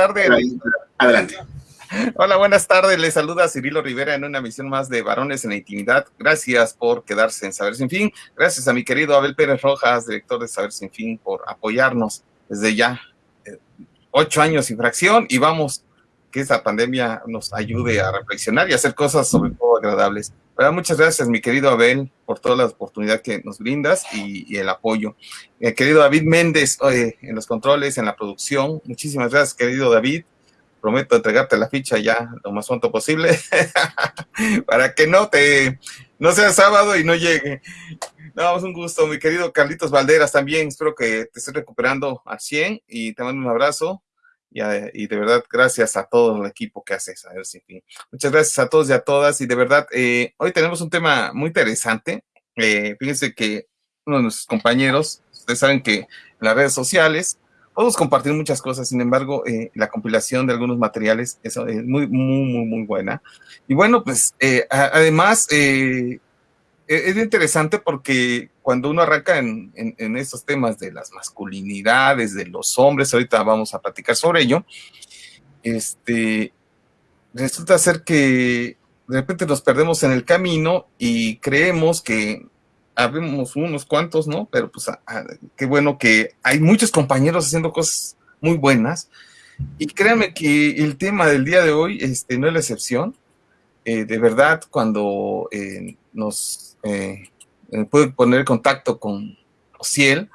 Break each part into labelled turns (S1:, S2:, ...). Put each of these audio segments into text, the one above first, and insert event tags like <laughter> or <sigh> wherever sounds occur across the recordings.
S1: tardes.
S2: Adelante.
S1: Hola, buenas tardes. Les saluda Cirilo Rivera en una misión más de Varones en la Intimidad. Gracias por quedarse en Saber Sin Fin. Gracias a mi querido Abel Pérez Rojas, director de Saber Sin Fin, por apoyarnos desde ya eh, ocho años sin fracción y vamos que esta pandemia nos ayude a reflexionar y hacer cosas sobre todo agradables. Muchas gracias, mi querido Abel, por toda la oportunidad que nos brindas y, el apoyo. Eh, querido David Méndez, en los controles, en la producción, muchísimas gracias, querido David. Prometo entregarte la ficha ya lo más pronto posible <laughs> para que no te no sea sábado y no llegue. No, es un gusto, mi querido Carlitos Valderas también. Espero que te estés recuperando al 100 y te mando un abrazo. Y, de verdad, gracias a todo el equipo que hace ver Sin Fin. Muchas gracias a todos y a todas. Y de verdad, eh, hoy tenemos un tema muy interesante. Eh, fíjense que uno de nuestros compañeros, ustedes saben que en las redes sociales podemos compartir muchas cosas, sin embargo, eh, la compilación de algunos materiales es, muy, muy, muy, muy buena. Y bueno, pues además es interesante porque cuando uno arranca en, en, estos temas de las masculinidades, de los hombres, ahorita vamos a platicar sobre ello, este, resulta ser que de repente nos perdemos en el camino y creemos que habemos unos cuantos, ¿no? Pero pues ah, qué bueno que hay muchos compañeros haciendo cosas muy buenas. Y créanme que el tema del día de hoy este, no es la excepción. Eh, de verdad, cuando eh, nos eh, eh, puede poner contacto con Ociel,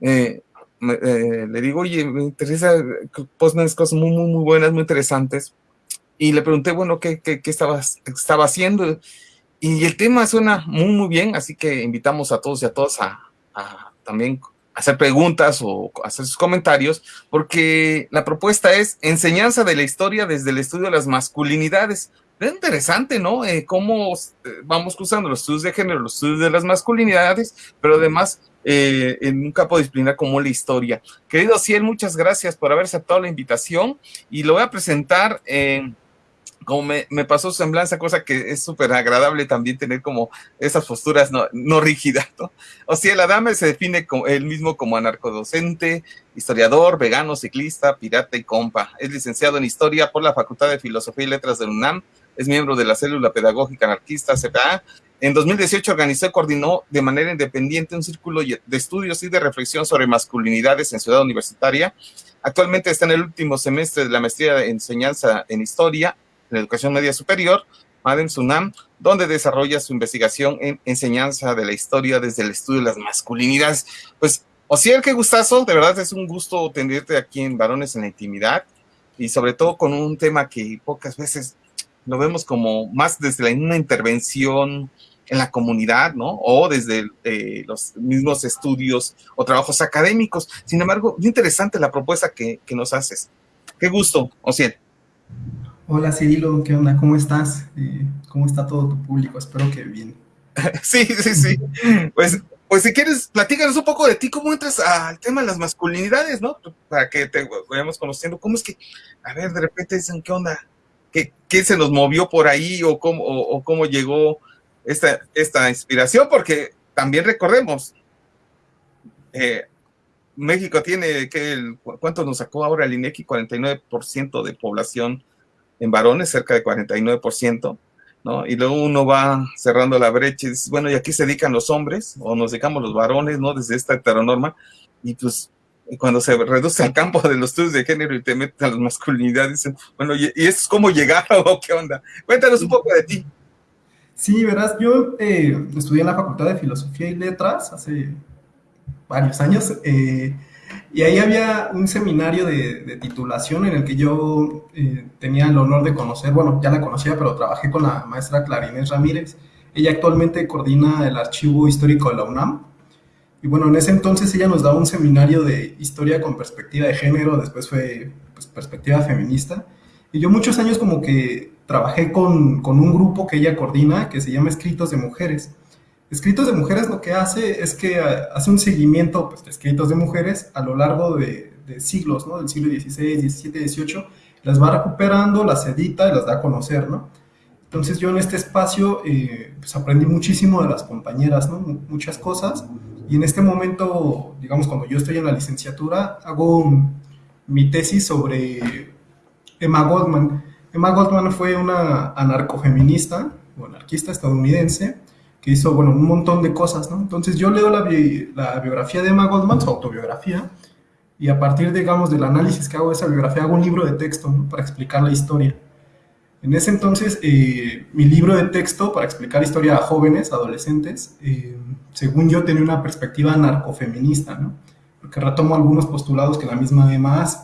S1: eh, le digo, oye, me interesa, pones cosas muy, muy, muy buenas, muy interesantes, y le pregunté, bueno, ¿qué, qué, estaba, estaba haciendo? Y el tema suena muy, muy bien, así que invitamos a todos y a todas a, a también hacer preguntas o hacer sus comentarios, porque la propuesta es enseñanza de la historia desde el estudio de las masculinidades. Es interesante, ¿no? Eh, cómo eh, vamos cruzando los estudios de género, los estudios de las masculinidades, pero además eh, en un campo disciplinar como la historia. Querido Ciel, muchas gracias por haber aceptado la invitación y lo voy a presentar en como me, me, pasó semblanza, cosa que es súper agradable también tener como esas posturas no, no rígidas, ¿no? O sea, el Adame se define como, él mismo como anarcodocente, historiador, vegano, ciclista, pirata y compa. Es licenciado en Historia por la Facultad de Filosofía y Letras de UNAM, es miembro de la Célula Pedagógica Anarquista, CPA. En 2018 organizó y coordinó de manera independiente un círculo de estudios y de reflexión sobre masculinidades en Ciudad Universitaria. Actualmente está en el último semestre de la maestría de enseñanza en Historia en Educación Media Superior, Madem Sunam, donde desarrolla su investigación en enseñanza de la historia desde el estudio de las masculinidades. Pues, Ociel, qué gustazo, de verdad es un gusto tenerte aquí en Varones en la Intimidad y sobre todo con un tema que pocas veces lo vemos como más desde una intervención en la comunidad, ¿no? O desde eh, los mismos estudios o trabajos académicos. Sin embargo, muy interesante la propuesta que, que nos haces. Qué gusto, Ociel.
S3: Hola Cirilo, ¿qué onda? ¿Cómo estás? Eh, ¿Cómo está todo tu público? Espero que bien. <laughs>
S1: Sí, sí, sí. Pues, pues si quieres, platícanos un poco de ti, cómo entras al tema de las masculinidades, ¿no? Para que te vayamos conociendo. ¿Cómo es que, a ver, de repente dicen, ¿qué onda? ¿Qué, se nos movió por ahí o cómo, llegó esta, esta inspiración? Porque también recordemos, eh, México tiene, que ¿cuánto nos sacó ahora el INEGI? 49% de población en varones, cerca de 49%, ¿no? Y luego uno va cerrando la brecha y dice, bueno, ¿y aquí se dedican los hombres? ¿O nos dedicamos los varones, ¿no? Desde esta heteronorma. Y pues cuando se reduce al campo de los estudios de género y te meten a las masculinidades, dicen, bueno, ¿y, eso es cómo llegar o qué onda? Cuéntanos un poco de ti.
S3: Sí, verás, yo eh, estudié en la Facultad de Filosofía y Letras hace varios años. Eh, y ahí había un seminario de, titulación en el que yo eh, tenía el honor de conocer, bueno, ya la conocía, pero trabajé con la maestra Clarinés Ramírez. Ella actualmente coordina el archivo histórico de la UNAM. Y bueno, en ese entonces ella nos daba un seminario de historia con perspectiva de género, después fue pues, perspectiva feminista. Y yo muchos años como que trabajé con, con un grupo que ella coordina que se llama Escritos de Mujeres. Escritos de Mujeres lo que hace es que eh, hace un seguimiento pues, de escritos de mujeres a lo largo de, siglos, ¿no? Del siglo XVI, XVII, XVIII, las va recuperando, las edita y las da a conocer, ¿no? Entonces yo en este espacio eh, pues aprendí muchísimo de las compañeras, ¿no? Muchas cosas. Y en este momento, digamos, cuando yo estoy en la licenciatura, hago mi tesis sobre Emma Goldman. Emma Goldman fue una anarcofeminista o anarquista estadounidense que hizo, bueno, un montón de cosas. Entonces yo leo la, la biografía de Emma Goldman, su autobiografía, y a partir, digamos, del análisis que hago de esa biografía, hago un libro de texto para explicar la historia. En ese entonces, eh, mi libro de texto para explicar historia a jóvenes, adolescentes, eh, según yo tenía una perspectiva narcofeminista, ¿no? Porque retomo algunos postulados que la misma Emma hace.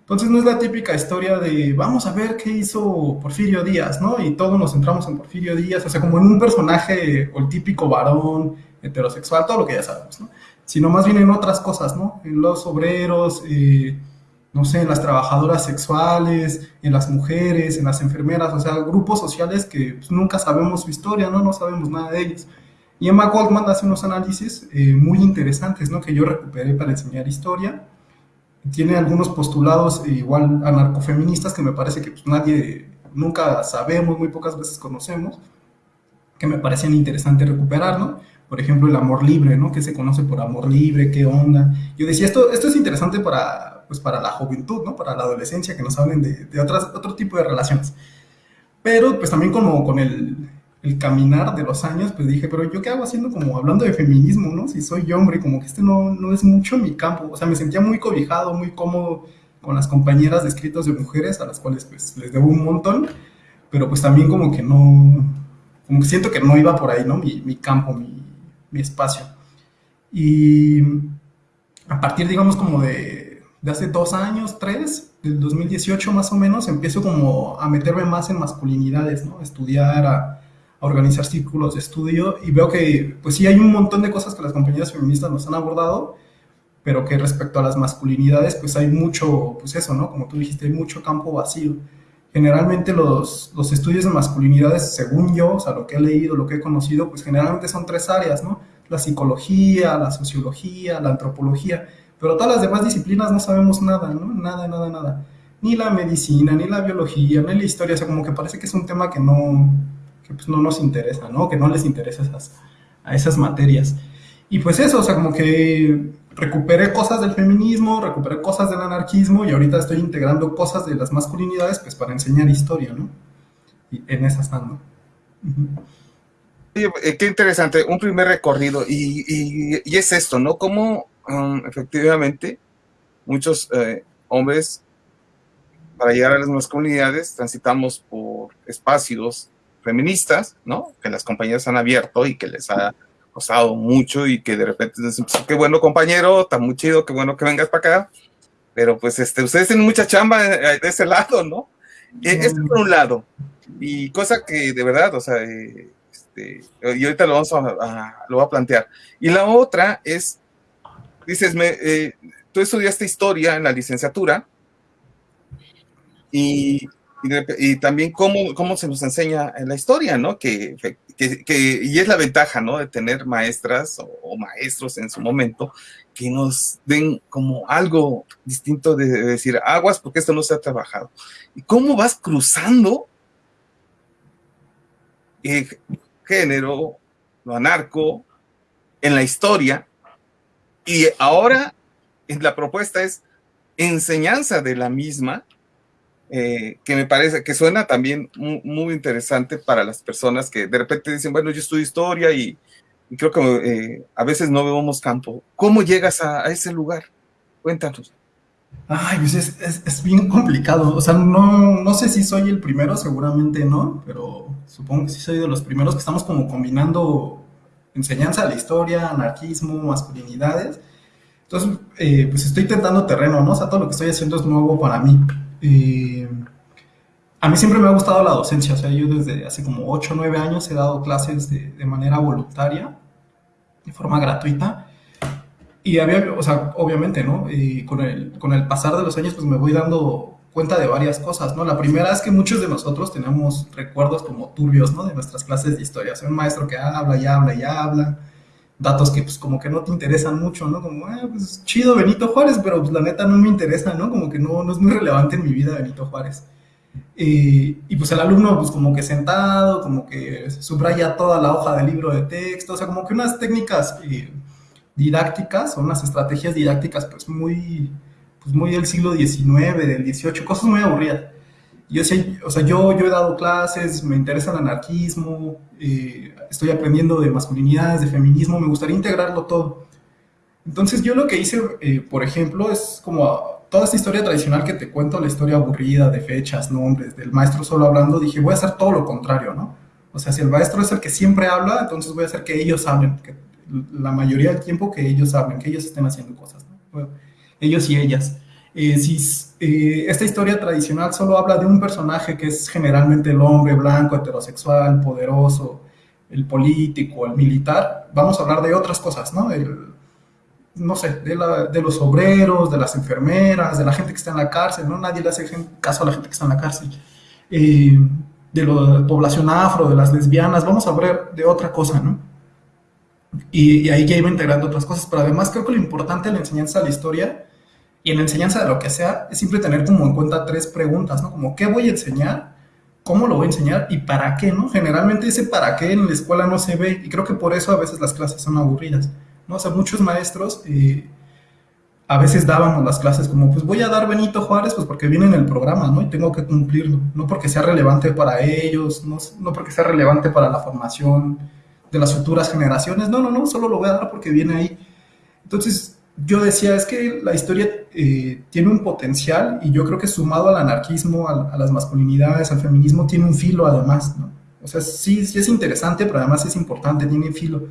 S3: Entonces no es la típica historia de vamos a ver qué hizo Porfirio Díaz, ¿no? Y todos nos centramos en Porfirio Díaz, o sea, como en un personaje o el típico varón heterosexual, todo lo que ya sabemos, ¿no? Sino más bien en otras cosas, ¿no? En los obreros, eh, no sé, en las trabajadoras sexuales, en las mujeres, en las enfermeras, o sea, grupos sociales que pues, nunca sabemos su historia, ¿no? No sabemos nada de ellos. Y Emma Goldman hace unos análisis eh, muy interesantes, ¿no? Que yo recuperé para enseñar historia. Tiene algunos postulados eh, igual anarcofeministas que me parece que pues, nadie, nunca sabemos, muy pocas veces conocemos, que me parecían interesantes recuperar, ¿no? Por ejemplo, el amor libre, ¿no? ¿Qué se conoce por amor libre? ¿Qué onda? Yo decía, esto, esto es interesante para, pues para la juventud, ¿no? Para la adolescencia, que nos hablen de, otras, otro tipo de relaciones. Pero pues también como con el, el, caminar de los años, pues dije, pero yo qué hago haciendo como hablando de feminismo, ¿no? Si soy hombre, como que este no, no es mucho mi campo. O sea, me sentía muy cobijado, muy cómodo con las compañeras de escritos de mujeres, a las cuales pues les debo un montón, pero pues también como que no, como que siento que no iba por ahí, ¿no? Mi, mi campo, mi, mi espacio. Y a partir, digamos, como de de hace dos años, tres, del 2018 más o menos, empiezo como a meterme más en masculinidades, ¿no? A estudiar, a, organizar círculos de estudio y veo que, pues sí, hay un montón de cosas que las compañías feministas nos han abordado, pero que respecto a las masculinidades, pues hay mucho, pues eso, ¿no? Como tú dijiste, hay mucho campo vacío. Generalmente los, los estudios de masculinidades, según yo, o sea, lo que he leído, lo que he conocido, pues generalmente son tres áreas, ¿no? La psicología, la sociología, la antropología pero todas las demás disciplinas no sabemos nada, ¿no? Nada, nada, nada. Ni la medicina, ni la biología, ni la historia, o sea, como que parece que es un tema que no, que pues no nos interesa, ¿no? Que no les interesa esas, a esas materias. Y pues eso, o sea, como que recuperé cosas del feminismo, recuperé cosas del anarquismo y ahorita estoy integrando cosas de las masculinidades pues para enseñar historia, ¿no? Y en esas ando.
S1: Eh, qué interesante, un primer recorrido y, y, y, es esto, ¿no? Cómo Um, efectivamente, muchos eh, hombres, para llegar a las masculinidades, transitamos por espacios feministas, ¿no? Que las compañeras han abierto y que les ha costado mucho y que de repente dicen, pues, qué bueno compañero, está muy chido, qué bueno que vengas para acá, pero pues este, ustedes tienen mucha chamba de, ese lado, ¿no? E, este por un lado, y cosa que de verdad, o sea, eh, este, y ahorita lo vamos a, lo voy a plantear. Y la otra es dices, me, eh, tú estudiaste historia en la licenciatura y, y, también cómo, cómo, se nos enseña en la historia, ¿no? Que, que, y es la ventaja, ¿no? De tener maestras o, maestros en su momento que nos den como algo distinto de, decir aguas porque esto no se ha trabajado. ¿Y cómo vas cruzando género, lo anarco, en la historia y ahora la propuesta es enseñanza de la misma, eh, que me parece que suena también muy, interesante para las personas que de repente dicen, bueno, yo estudio historia y, creo que eh, a veces no vemos campo. ¿Cómo llegas a, ese lugar? Cuéntanos.
S3: Ay, pues es, es, bien complicado. O sea, no, no sé si soy el primero, seguramente no, pero supongo que sí soy de los primeros que estamos como combinando enseñanza de la historia, anarquismo, masculinidades. Entonces, eh, pues estoy tentando terreno, ¿no? O sea, todo lo que estoy haciendo es nuevo para mí. Eh, a mí siempre me ha gustado la docencia, o sea, yo desde hace como 8 o 9 años he dado clases de, de, manera voluntaria, de forma gratuita. Y había, o sea, obviamente, ¿no? Con el, con el pasar de los años, pues me voy dando cuenta de varias cosas, ¿no? La primera es que muchos de nosotros tenemos recuerdos como turbios, ¿no? De nuestras clases de historia. Un maestro que habla y habla y habla, datos que pues como que no te interesan mucho, ¿no? Como, ah, pues chido Benito Juárez, pero pues la neta no me interesa, ¿no? Como que no, no es muy relevante en mi vida Benito Juárez. y pues el alumno pues como que sentado, como que subraya toda la hoja del libro de texto, o sea, como que unas técnicas eh, didácticas o unas estrategias didácticas pues muy pues muy del siglo XIX, del XVIII, cosas muy aburridas. yo sé, o sea, yo, yo he dado clases, me interesa el anarquismo, eh, estoy aprendiendo de masculinidades, de feminismo, me gustaría integrarlo todo. Entonces yo lo que hice, eh, por ejemplo, es como toda esta historia tradicional que te cuento, la historia aburrida de fechas, nombres, del maestro solo hablando, dije, voy a hacer todo lo contrario, ¿no? O sea, si el maestro es el que siempre habla, entonces voy a hacer que ellos hablen, que la mayoría del tiempo que ellos hablen, que ellos estén haciendo cosas, ¿no? Ellos y ellas. Eh, si eh, esta historia tradicional solo habla de un personaje que es generalmente el hombre blanco, heterosexual, poderoso, el político, el militar, vamos a hablar de otras cosas, ¿no? no sé, de, los obreros, de las enfermeras, de la gente que está en la cárcel, ¿no? Nadie le hace caso a la gente que está en la cárcel. Eh, de la población afro, de las lesbianas, vamos a hablar de otra cosa, ¿no? Y, y ahí ya iba integrando otras cosas, pero además creo que lo importante de la enseñanza de la historia y en la enseñanza de lo que sea, es siempre tener como en cuenta tres preguntas, ¿no? Como, ¿qué voy a enseñar? ¿Cómo lo voy a enseñar? ¿Y para qué, no? Generalmente ese para qué en la escuela no se ve y creo que por eso a veces las clases son aburridas, ¿no? O sea, muchos maestros eh, a veces dábamos las clases como, pues voy a dar Benito Juárez, pues porque viene en el programa, ¿no? Y tengo que cumplirlo, no porque sea relevante para ellos, no, no porque sea relevante para la formación de las futuras generaciones, no, no, no, solo lo voy a dar porque viene ahí. Entonces, yo decía, es que la historia eh, tiene un potencial y yo creo que sumado al anarquismo, a, las masculinidades, al feminismo, tiene un filo además, ¿no? O sea, sí, es interesante, pero además es importante, tiene filo.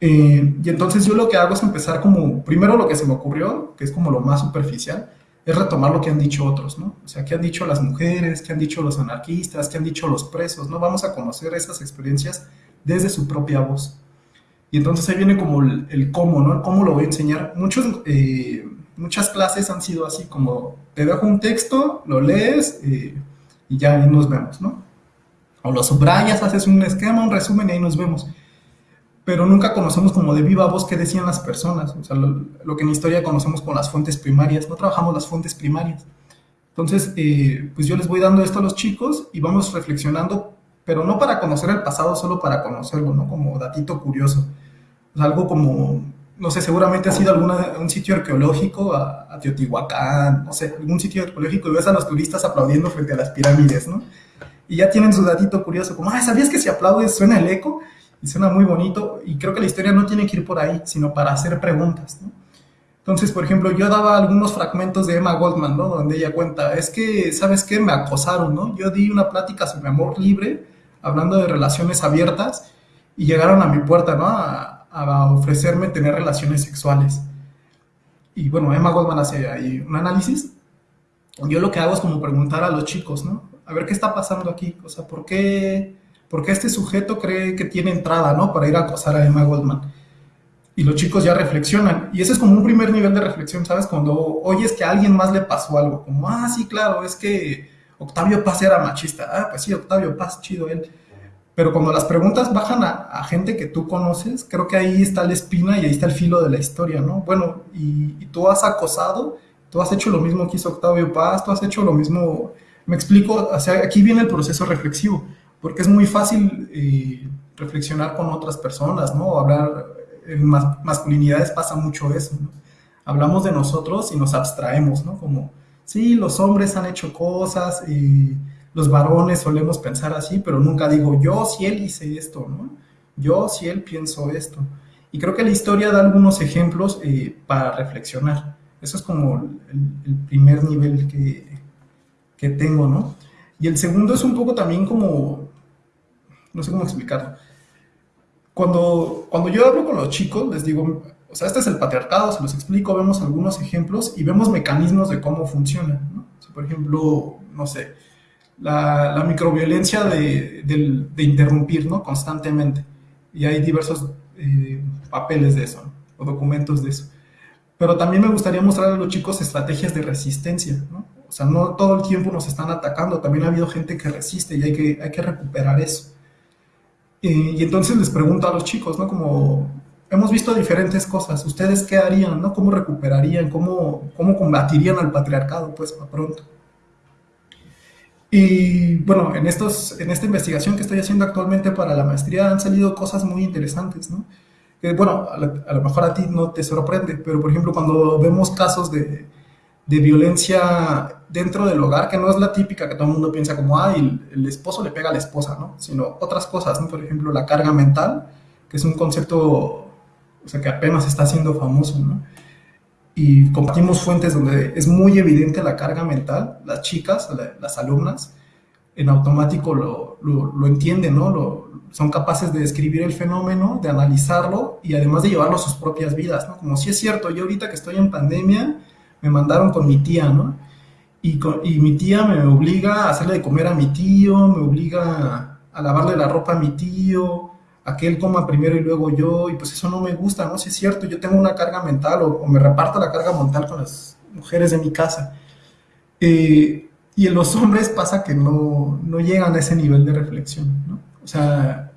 S3: Eh, y entonces yo lo que hago es empezar como, primero lo que se me ocurrió, que es como lo más superficial, es retomar lo que han dicho otros, ¿no? O sea, qué han dicho las mujeres, qué han dicho los anarquistas, qué han dicho los presos, ¿no? Vamos a conocer esas experiencias desde su propia voz. Y entonces ahí viene como el, cómo, ¿no? cómo lo voy a enseñar. Muchos, eh, muchas clases han sido así, como te dejo un texto, lo lees eh, y ya ahí nos vemos, ¿no? O lo subrayas, haces un esquema, un resumen y ahí nos vemos. Pero nunca conocemos como de viva voz qué decían las personas. O sea, lo, que en historia conocemos con las fuentes primarias. No trabajamos las fuentes primarias. Entonces, eh, pues yo les voy dando esto a los chicos y vamos reflexionando, pero no para conocer el pasado, solo para conocerlo, ¿no? Como datito curioso algo como, no sé, seguramente ha sido alguna, un sitio arqueológico, a, Teotihuacán, no sé, algún sitio arqueológico y ves a los turistas aplaudiendo frente a las pirámides, ¿no? Y ya tienen su datito curioso, como, ah, ¿sabías que si aplaudes suena el eco? Y suena muy bonito, y creo que la historia no tiene que ir por ahí, sino para hacer preguntas, ¿no? Entonces, por ejemplo, yo daba algunos fragmentos de Emma Goldman, ¿no? Donde ella cuenta, es que, ¿sabes qué? Me acosaron, ¿no? Yo di una plática sobre amor libre, hablando de relaciones abiertas, y llegaron a mi puerta, ¿no? A, a ofrecerme tener relaciones sexuales. Y bueno, Emma Goldman hace ahí un análisis. Yo lo que hago es como preguntar a los chicos, ¿no? A ver qué está pasando aquí. O sea, ¿por qué, por qué este sujeto cree que tiene entrada, ¿no? Para ir a acosar a Emma Goldman. Y los chicos ya reflexionan. Y ese es como un primer nivel de reflexión, ¿sabes? Cuando oyes que a alguien más le pasó algo. Como, ah, sí, claro, es que Octavio Paz era machista. Ah, pues sí, Octavio Paz, chido él. Pero cuando las preguntas bajan a, gente que tú conoces, creo que ahí está la espina y ahí está el filo de la historia, ¿no? Bueno, y, tú has acosado, tú has hecho lo mismo que hizo Octavio Paz, tú has hecho lo mismo, me explico, aquí viene el proceso reflexivo, porque es muy fácil eh, reflexionar con otras personas, ¿no? Hablar, en masculinidades pasa mucho eso. Hablamos de nosotros y nos abstraemos, ¿no? Como, sí, los hombres han hecho cosas los varones solemos pensar así, pero nunca digo, yo si él hice esto, ¿no? Yo si él pienso esto. Y creo que la historia da algunos ejemplos eh, para reflexionar. Eso es como el, primer nivel que, que, tengo, ¿no? Y el segundo es un poco también como, no sé cómo explicarlo. Cuando, cuando yo hablo con los chicos, les digo, o sea, este es el patriarcado, se los explico, vemos algunos ejemplos y vemos mecanismos de cómo funciona, ¿no? por ejemplo, no sé, la, microviolencia de, interrumpir ¿no? constantemente. Y hay diversos eh, papeles de eso, o documentos de eso. Pero también me gustaría mostrar a los chicos estrategias de resistencia, ¿no? O sea, no todo el tiempo nos están atacando, también ha habido gente que resiste y hay que, hay que recuperar eso. y entonces les pregunto a los chicos, ¿no? Como hemos visto diferentes cosas, ¿ustedes qué harían, no? ¿Cómo recuperarían? ¿Cómo, cómo combatirían al patriarcado, pues, para pronto? Y bueno, en, estos, en esta investigación que estoy haciendo actualmente para la maestría han salido cosas muy interesantes, ¿no? Que, bueno, a, lo mejor a ti no te sorprende, pero por ejemplo cuando vemos casos de, de violencia dentro del hogar, que no es la típica que todo el mundo piensa como, ah, el, el esposo le pega a la esposa, ¿no? Sino otras cosas, ¿no? Por ejemplo, la carga mental, que es un concepto, o sea, que apenas está siendo famoso, ¿no? Y compartimos fuentes donde es muy evidente la carga mental, las chicas, las alumnas, en automático lo, lo, entienden, ¿no? Lo, son capaces de describir el fenómeno, de analizarlo y además de llevarlo a sus propias vidas, ¿no? Como si es cierto, yo ahorita que estoy en pandemia, me mandaron con mi tía, ¿no? Y, y, mi tía me obliga a hacerle de comer a mi tío, me obliga a lavarle la ropa a mi tío, a que él coma primero y luego yo, y pues eso no me gusta, ¿no? Si es cierto, yo tengo una carga mental o, me reparto la carga mental con las mujeres de mi casa. Eh, y en los hombres pasa que no, no, llegan a ese nivel de reflexión, ¿no? O sea,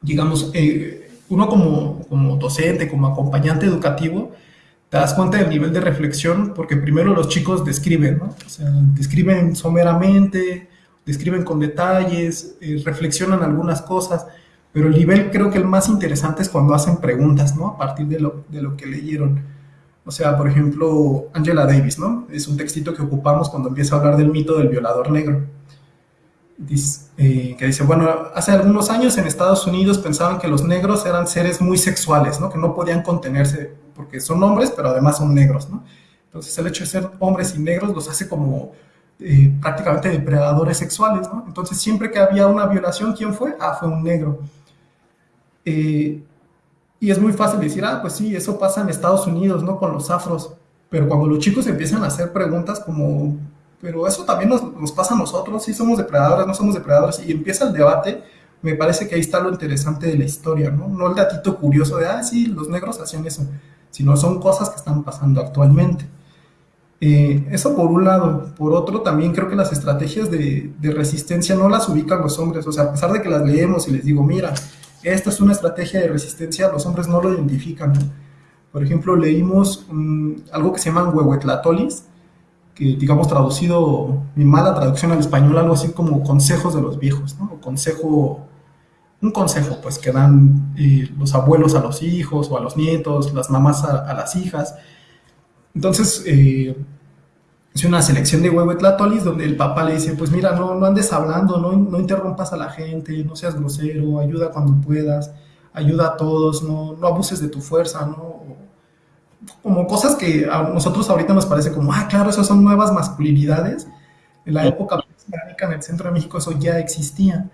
S3: digamos, eh, uno como, como docente, como acompañante educativo, te das cuenta del nivel de reflexión porque primero los chicos describen, ¿no? O sea, describen someramente, describen con detalles, eh, reflexionan algunas cosas, pero el nivel creo que el más interesante es cuando hacen preguntas, ¿no? A partir de lo, de lo que leyeron. O sea, por ejemplo, Angela Davis, ¿no? Es un textito que ocupamos cuando empieza a hablar del mito del violador negro. Dice, eh, que dice, bueno, hace algunos años en Estados Unidos pensaban que los negros eran seres muy sexuales, ¿no? Que no podían contenerse porque son hombres, pero además son negros, ¿no? Entonces el hecho de ser hombres y negros los hace como eh, prácticamente depredadores sexuales, ¿no? Entonces siempre que había una violación, ¿quién fue? Ah, fue un negro. Eh, y es muy fácil decir, ah, pues sí, eso pasa en Estados Unidos, ¿no? Con los afros. Pero cuando los chicos empiezan a hacer preguntas como, pero eso también nos, pasa a nosotros, sí somos depredadores, no somos depredadores, y empieza el debate, me parece que ahí está lo interesante de la historia, ¿no? No el datito curioso de, ah, sí, los negros hacían eso, sino son cosas que están pasando actualmente. Eh, eso por un lado. Por otro, también creo que las estrategias de, de, resistencia no las ubican los hombres. O sea, a pesar de que las leemos y les digo, mira, esta es una estrategia de resistencia, los hombres no lo identifican. Por ejemplo, leímos um, algo que se llaman huehuetlatolis, que digamos traducido, mi mala traducción al español, algo así como consejos de los viejos, ¿no? O consejo, un consejo pues que dan eh, los abuelos a los hijos o a los nietos, las mamás a, a las hijas entonces, eh, es una selección de huehuetlatolis donde el papá le dice, pues mira, no, no andes hablando, no, no interrumpas a la gente, no seas grosero, ayuda cuando puedas, ayuda a todos, no, no abuses de tu fuerza, ¿no? Como cosas que a nosotros ahorita nos parece como, ah, claro, esas son nuevas masculinidades. En la época prehispánica en el centro de México eso ya existía.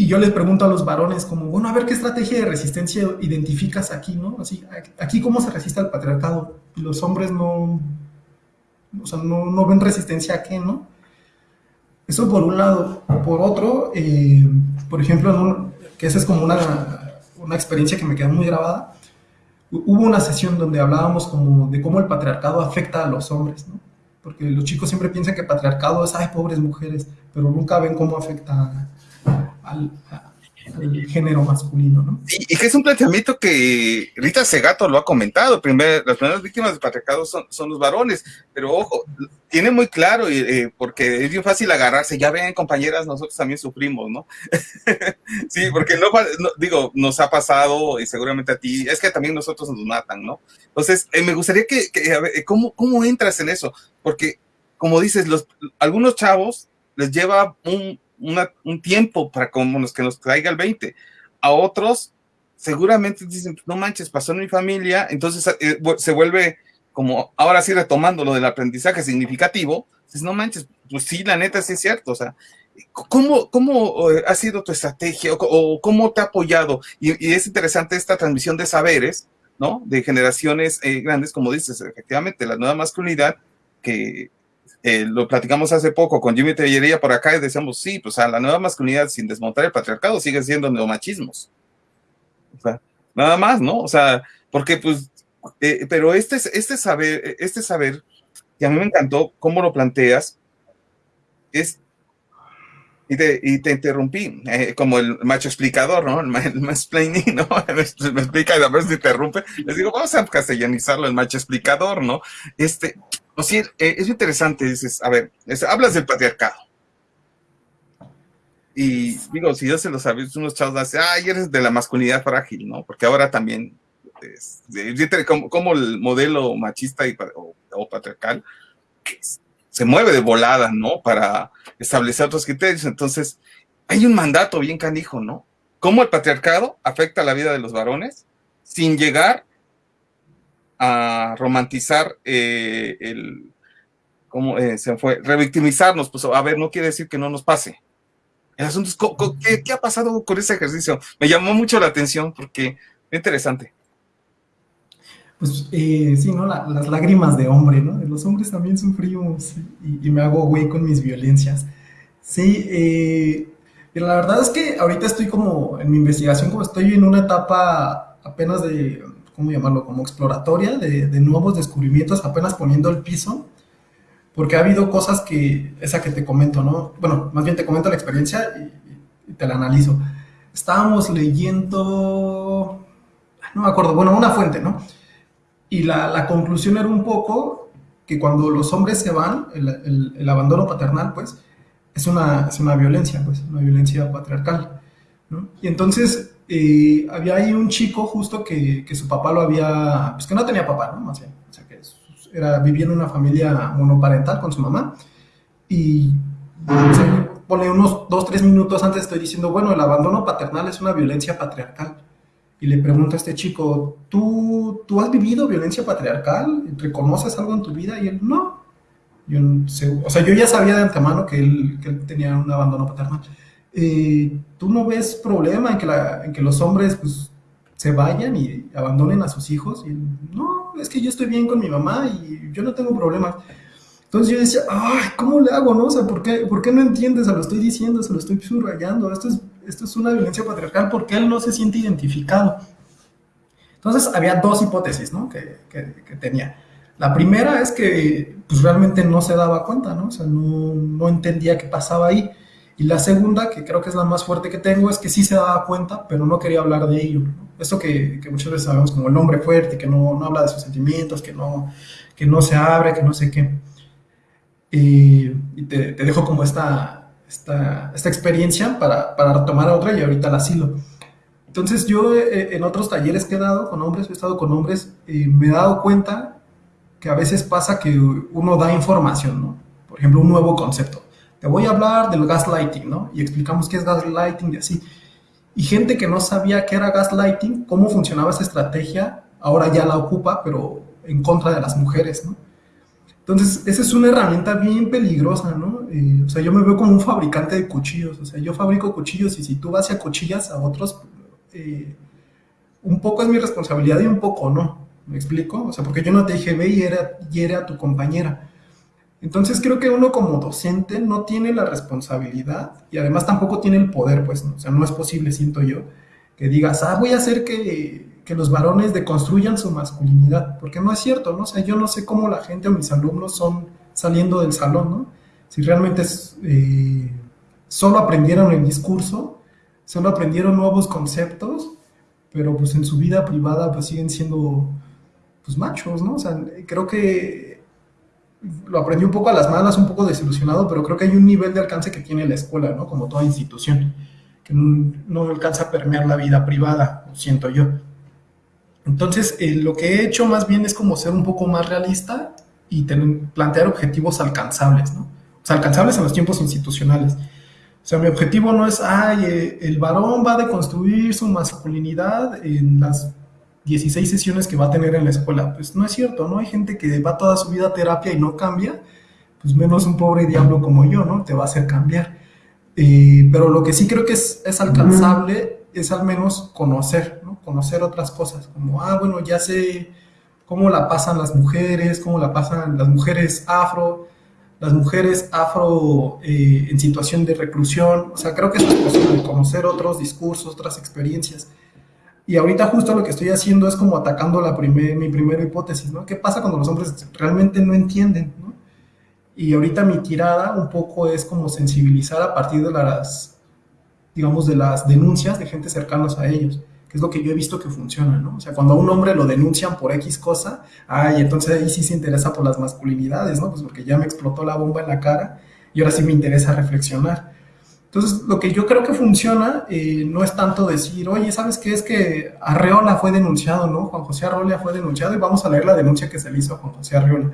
S3: Y yo les pregunto a los varones como, bueno, a ver qué estrategia de resistencia identificas aquí, ¿no? Así, aquí cómo se resiste al patriarcado. Los hombres no, o sea, no, no ven resistencia a qué, ¿no? Eso por un lado. Por otro, eh, por ejemplo, que esa es como una, una experiencia que me queda muy grabada, hubo una sesión donde hablábamos como de cómo el patriarcado afecta a los hombres, ¿no? Porque los chicos siempre piensan que patriarcado es, ay, pobres mujeres, pero nunca ven cómo afecta al, género masculino, ¿no?
S1: Y, que es un planteamiento que Rita Segato lo ha comentado, primer, las primeras víctimas del patriarcado son, los varones, pero ojo, tiene muy claro, eh, porque es bien fácil agarrarse, ya ven compañeras, nosotros también sufrimos, ¿no? <laughs> sí, porque no, digo, nos ha pasado, y seguramente a ti, es que también nosotros nos matan, ¿no? Entonces, eh, me gustaría que, a ver, ¿cómo, ¿cómo entras en eso? Porque, como dices, algunos chavos les lleva un, un tiempo para como nos, que nos traiga el 20. A otros, seguramente dicen, no manches, pasó en mi familia, entonces eh, se vuelve como, ahora sí retomando lo del aprendizaje significativo, dices, no manches, pues sí, la neta sí es cierto, o sea, ¿cómo, cómo eh, ha sido tu estrategia o, cómo te ha apoyado? Y, y, es interesante esta transmisión de saberes, ¿no? De generaciones eh, grandes, como dices, efectivamente, la nueva masculinidad que eh, lo platicamos hace poco con Jimmy Tellería por acá y decíamos, sí, pues a la nueva masculinidad sin desmontar el patriarcado sigue siendo neomachismos. O sea, nada más, ¿no? O sea, porque pues, eh, pero este, este saber, este saber, y a mí me encantó cómo lo planteas, es, y te, y te interrumpí, eh, como el macho explicador, ¿no? El, el mansplaining, ¿no? <laughs> me, me explica y a veces interrumpe. Les digo, vamos a castellanizarlo, el macho explicador, ¿no? Este, o eh, es interesante, dices, a ver, es, hablas del patriarcado. Y digo, si yo se lo sabía, unos chavos hacen, ay, eres de la masculinidad frágil, ¿no? Porque ahora también como, el modelo machista y, o, patriarcal se mueve de volada, ¿no? Para establecer otros criterios. Entonces, hay un mandato bien canijo, ¿no? Cómo el patriarcado afecta la vida de los varones sin llegar a romantizar eh, el, ¿cómo eh, se fue? Revictimizarnos, pues a ver, no quiere decir que no nos pase. El asunto es, ¿qué, ha pasado con ese ejercicio? Me llamó mucho la atención porque es interesante.
S3: Pues eh, sí, ¿no? las lágrimas de hombre, ¿no? Los hombres también sufrimos y, me hago güey con mis violencias. Sí, eh, la verdad es que ahorita estoy como en mi investigación, como estoy en una etapa apenas de, ¿cómo llamarlo? Como exploratoria, de, de nuevos descubrimientos, apenas poniendo el piso porque ha habido cosas que, esa que te comento, ¿no? Bueno, más bien te comento la experiencia y, te la analizo. Estábamos leyendo, no me acuerdo, bueno, una fuente, ¿no? Y la, conclusión era un poco que cuando los hombres se van, el, abandono paternal, pues, es una, es una violencia, pues, una violencia patriarcal, ¿no? Y entonces eh, había ahí un chico justo que, que, su papá lo había, pues que no tenía papá, ¿no? Más bien, o sea, que era, vivía en una familia monoparental con su mamá y pone unos dos, tres minutos antes estoy diciendo, bueno, el abandono paternal es una violencia patriarcal. Y le pregunto a este chico, ¿tú, ¿tú has vivido violencia patriarcal? ¿Reconoces algo en tu vida? Y él, no. Yo, o sea, yo ya sabía de antemano que él, que él tenía un abandono paternal. ¿Tú no ves problema en que, los hombres pues, se vayan y abandonen a sus hijos? No, es que yo estoy bien con mi mamá y yo no tengo problemas. Entonces yo decía, ay, ¿cómo le hago, no? O sea, ¿por qué, ¿por qué no entiendes? Se lo estoy diciendo, se lo estoy subrayando. Esto es, una violencia patriarcal porque él no se siente identificado. Entonces había dos hipótesis. Que, tenía. La primera es que pues realmente no se daba cuenta, ¿no? O sea, no entendía qué pasaba ahí. Y la segunda, que creo que es la más fuerte que tengo, es que sí se daba cuenta, pero no quería hablar de ello. Eso que, que, muchas veces sabemos como el hombre fuerte, que no, no, habla de sus sentimientos, que no, que no se abre, que no sé qué. Y, te, dejo como esta, esta, esta experiencia para, para, retomar otra y ahorita la asilo. Entonces yo eh, en otros talleres que he dado con hombres, he estado con hombres, eh, me he dado cuenta que a veces pasa que uno da información, ¿no? Por ejemplo, un nuevo concepto te voy a hablar del gaslighting, ¿no? Y explicamos qué es gaslighting y así. Y gente que no sabía qué era gaslighting, cómo funcionaba esa estrategia, ahora ya la ocupa, pero en contra de las mujeres, ¿no? Entonces, esa es una herramienta bien peligrosa, ¿no? Eh, o sea, yo me veo como un fabricante de cuchillos, o sea, yo fabrico cuchillos y si tú vas y acuchillas a otros, eh, un poco es mi responsabilidad y un poco no, ¿me explico? O sea, porque yo no te dije, ve y hiere a tu compañera. Entonces creo que uno como docente no tiene la responsabilidad y además tampoco tiene el poder, pues, o sea, no es posible, siento yo, que digas, ah, voy a hacer que, que, los varones deconstruyan su masculinidad, porque no es cierto, ¿no? O sea, yo no sé cómo la gente o mis alumnos son saliendo del salón, ¿no? Si realmente eh, solo aprendieron el discurso, solo aprendieron nuevos conceptos, pero pues en su vida privada pues siguen siendo pues machos, ¿no? O sea, creo que lo aprendí un poco a las malas, un poco desilusionado, pero creo que hay un nivel de alcance que tiene la escuela, ¿no? Como toda institución, que no, alcanza a permear la vida privada, siento yo. Entonces, eh, lo que he hecho más bien es como ser un poco más realista y plantear objetivos alcanzables, ¿no? O sea, alcanzables en los tiempos institucionales. O sea, mi objetivo no es, ay, eh, el varón va a deconstruir su masculinidad en las 16 sesiones que va a tener en la escuela. Pues no es cierto, ¿no? Hay gente que va toda su vida a terapia y no cambia, pues menos un pobre diablo como yo, ¿no? Te va a hacer cambiar. Eh, pero lo que sí creo que es, es alcanzable es al menos conocer, ¿no? Conocer otras cosas, como, ah, bueno, ya sé cómo la pasan las mujeres, cómo la pasan las mujeres afro, las mujeres afro eh, en situación de reclusión. O sea, creo que eso es posible, conocer otros discursos, otras experiencias. Y ahorita justo lo que estoy haciendo es como atacando la mi primera hipótesis, ¿no? ¿Qué pasa cuando los hombres realmente no entienden, ¿no? Y ahorita mi tirada un poco es como sensibilizar a partir de las, digamos, de las denuncias de gente cercanas a ellos, que es lo que yo he visto que funciona, ¿no? O sea, cuando a un hombre lo denuncian por X cosa, ay, entonces ahí sí se interesa por las masculinidades, ¿no? Pues porque ya me explotó la bomba en la cara y ahora sí me interesa reflexionar. Entonces, lo que yo creo que funciona eh, no es tanto decir, oye, ¿sabes qué? Es que Arreola fue denunciado, ¿no? Juan José Arreola fue denunciado y vamos a leer la denuncia que se le hizo a Juan José Arreola.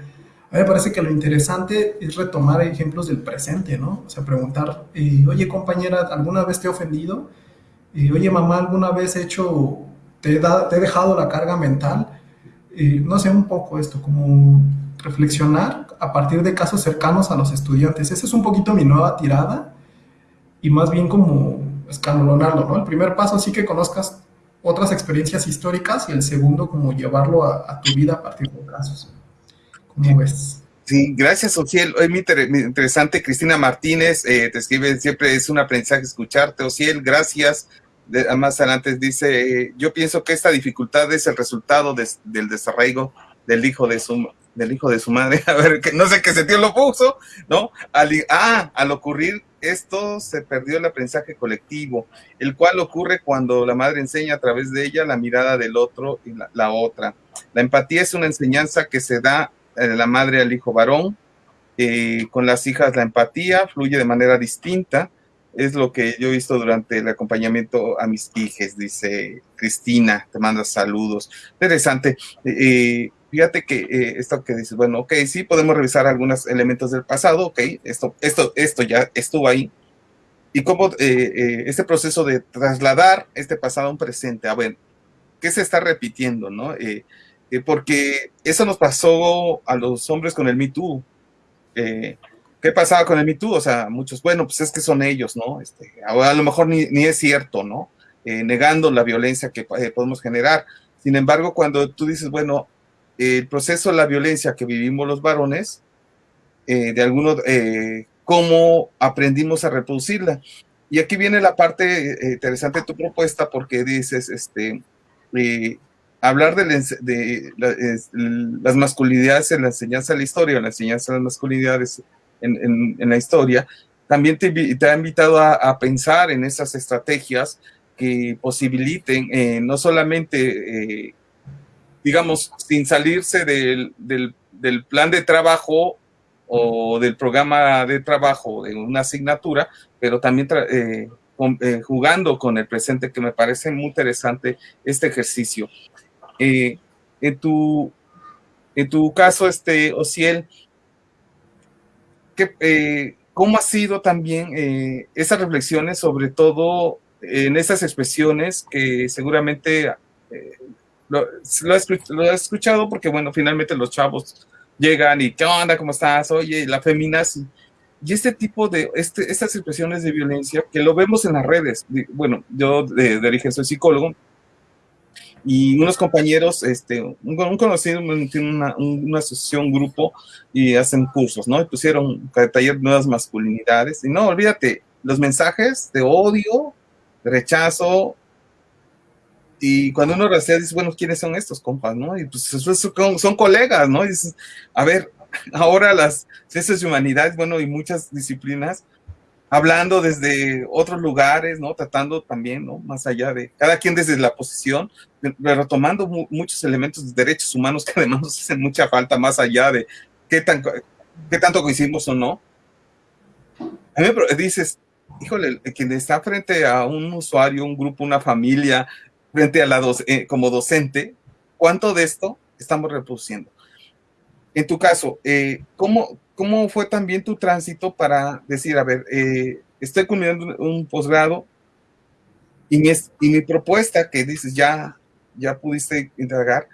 S3: A mí me parece que lo interesante es retomar ejemplos del presente, ¿no? O sea, preguntar, eh, oye, compañera, ¿alguna vez te he ofendido? Eh, oye, mamá, ¿alguna vez he hecho, te he, te he dejado la carga mental? no sé, un poco esto, como reflexionar a partir de casos cercanos a los estudiantes. Esa es un poquito mi nueva tirada y más bien como escalonarlo, ¿no? El primer paso sí que conozcas otras experiencias históricas y el segundo como llevarlo a, tu vida a partir de casos. ¿Cómo ves?
S1: Sí, gracias, Ociel. Es muy interesante. Cristina Martínez eh, te escribe, siempre es un aprendizaje escucharte. Ociel, gracias. más adelante dice, yo pienso que esta dificultad es el resultado del desarraigo del hijo de su del hijo de su madre, <laughs> a ver, que no sé qué sentido lo puso, ¿no? Al, ah, al ocurrir esto se perdió el aprendizaje colectivo, el cual ocurre cuando la madre enseña a través de ella la mirada del otro y la, otra. La empatía es una enseñanza que se da de la madre al hijo varón. Eh, con las hijas la empatía fluye de manera distinta. Es lo que yo he visto durante el acompañamiento a mis hijas, dice Cristina, te manda saludos. Interesante. Eh, fíjate que eh, esto que dices, bueno, ok, sí podemos revisar algunos elementos del pasado, ok, esto, esto, esto ya estuvo ahí. Y cómo eh, eh, este proceso de trasladar este pasado a un presente, a ver, ¿qué se está repitiendo, no? porque eso nos pasó a los hombres con el Me Too. ¿Qué pasaba con el Me Too? O sea, muchos, bueno, pues es que son ellos, ¿no? Este, a, lo mejor ni, ni es cierto, ¿no? negando la violencia que podemos generar. Sin embargo, cuando tú dices, bueno, el proceso de la violencia que vivimos los varones, eh, de algunos, eh, cómo aprendimos a reproducirla. Y aquí viene la parte eh, interesante de tu propuesta porque dices, este, hablar de, las masculinidades en la enseñanza de la historia, en la enseñanza de las masculinidades en, la historia, también te, ha invitado a, pensar en esas estrategias que posibiliten no solamente digamos, sin salirse del, del, plan de trabajo o del programa de trabajo de una asignatura, pero también eh, eh, jugando con el presente, que me parece muy interesante este ejercicio. Eh, en, tu, en tu caso, este, Ociel, ¿qué, ¿cómo ha sido también esas reflexiones, sobre todo en esas expresiones que seguramente lo, he, escuchado porque, bueno, finalmente los chavos llegan y, ¿qué onda? ¿Cómo estás? Oye, la feminazi. Y este tipo de, este, estas expresiones de violencia que lo vemos en las redes. Bueno, yo de, origen soy psicólogo y unos compañeros, este, un, conocido tiene una, una, asociación, un grupo y hacen cursos, ¿no? Y pusieron taller nuevas masculinidades. Y no, olvídate, los mensajes de odio, de rechazo, y cuando uno rasea, dice, bueno, ¿quiénes son estos compas, no? Y pues son, colegas, ¿no? Y dices, a ver, <laughs> ahora las ciencias de humanidades, bueno, y muchas disciplinas, hablando desde otros lugares, ¿no? Tratando también, ¿no? Más allá de, cada quien desde la posición, retomando muchos elementos de derechos humanos que <laughs> además nos hacen mucha falta, más allá de qué, tan, qué tanto coincidimos o no. A mí dices, híjole, quien está frente a un usuario, un grupo, una familia, frente a la eh, como docente, ¿cuánto de esto estamos reproduciendo? En tu caso, eh, ¿cómo, ¿cómo fue también tu tránsito para decir, a ver, eh, estoy culminando un posgrado y mi, y mi propuesta que dices, ya, ya pudiste entregar,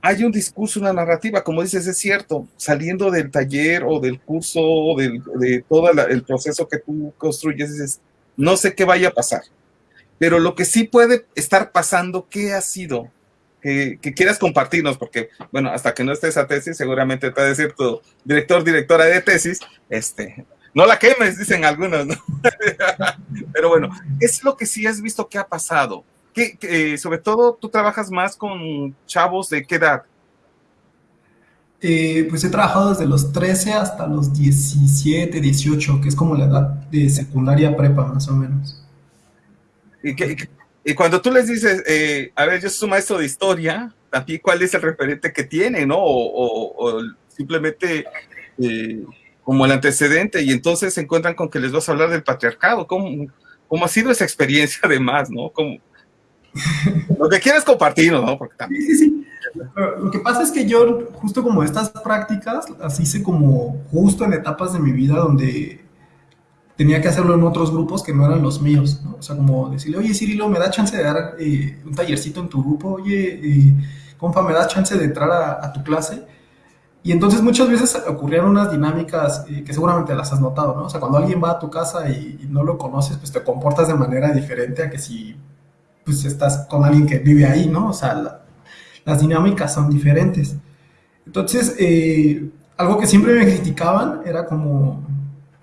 S1: hay un discurso, una narrativa, como dices, es cierto, saliendo del taller o del curso, o de todo el proceso que tú construyes, dices, no sé qué vaya a pasar, pero lo que sí puede estar pasando, ¿qué ha sido? Que, quieras compartirnos, porque, bueno, hasta que no esté esa tesis, seguramente te va a decir tu director, directora de tesis, este, no la quemes, dicen algunos, ¿no? <laughs> Pero bueno, es lo que sí has visto que ha pasado. Que, eh, sobre todo, tú trabajas más con chavos de qué edad?
S3: Eh, pues he trabajado desde los 13 hasta los 17, 18, que es como la edad de secundaria prepa, más o menos.
S1: Y, cuando tú les dices, eh, a ver, yo soy un maestro de historia, también cuál es el referente que tiene, ¿no? O, simplemente, eh, como el antecedente y entonces se encuentran con que les vas a hablar del patriarcado. ¿Cómo, cómo ha sido esa experiencia además, no? Lo que quieres compartir, ¿no?
S3: Porque también... Sí, sí, sí. Lo que pasa es que yo, justo como estas prácticas, las hice como justo en etapas de mi vida donde tenía que hacerlo en otros grupos que no eran los míos, ¿no? O sea, como decirle, oye, Cirilo, ¿me da chance de dar eh, un tallercito en tu grupo? Oye, eh, compa, ¿me da chance de entrar a, tu clase? Y entonces muchas veces ocurrían unas dinámicas eh, que seguramente las has notado, ¿no? O sea, cuando alguien va a tu casa y, no lo conoces, pues te comportas de manera diferente a que si pues estás con alguien que vive ahí, ¿no? O sea, las dinámicas son diferentes. Entonces, algo que siempre me criticaban era como,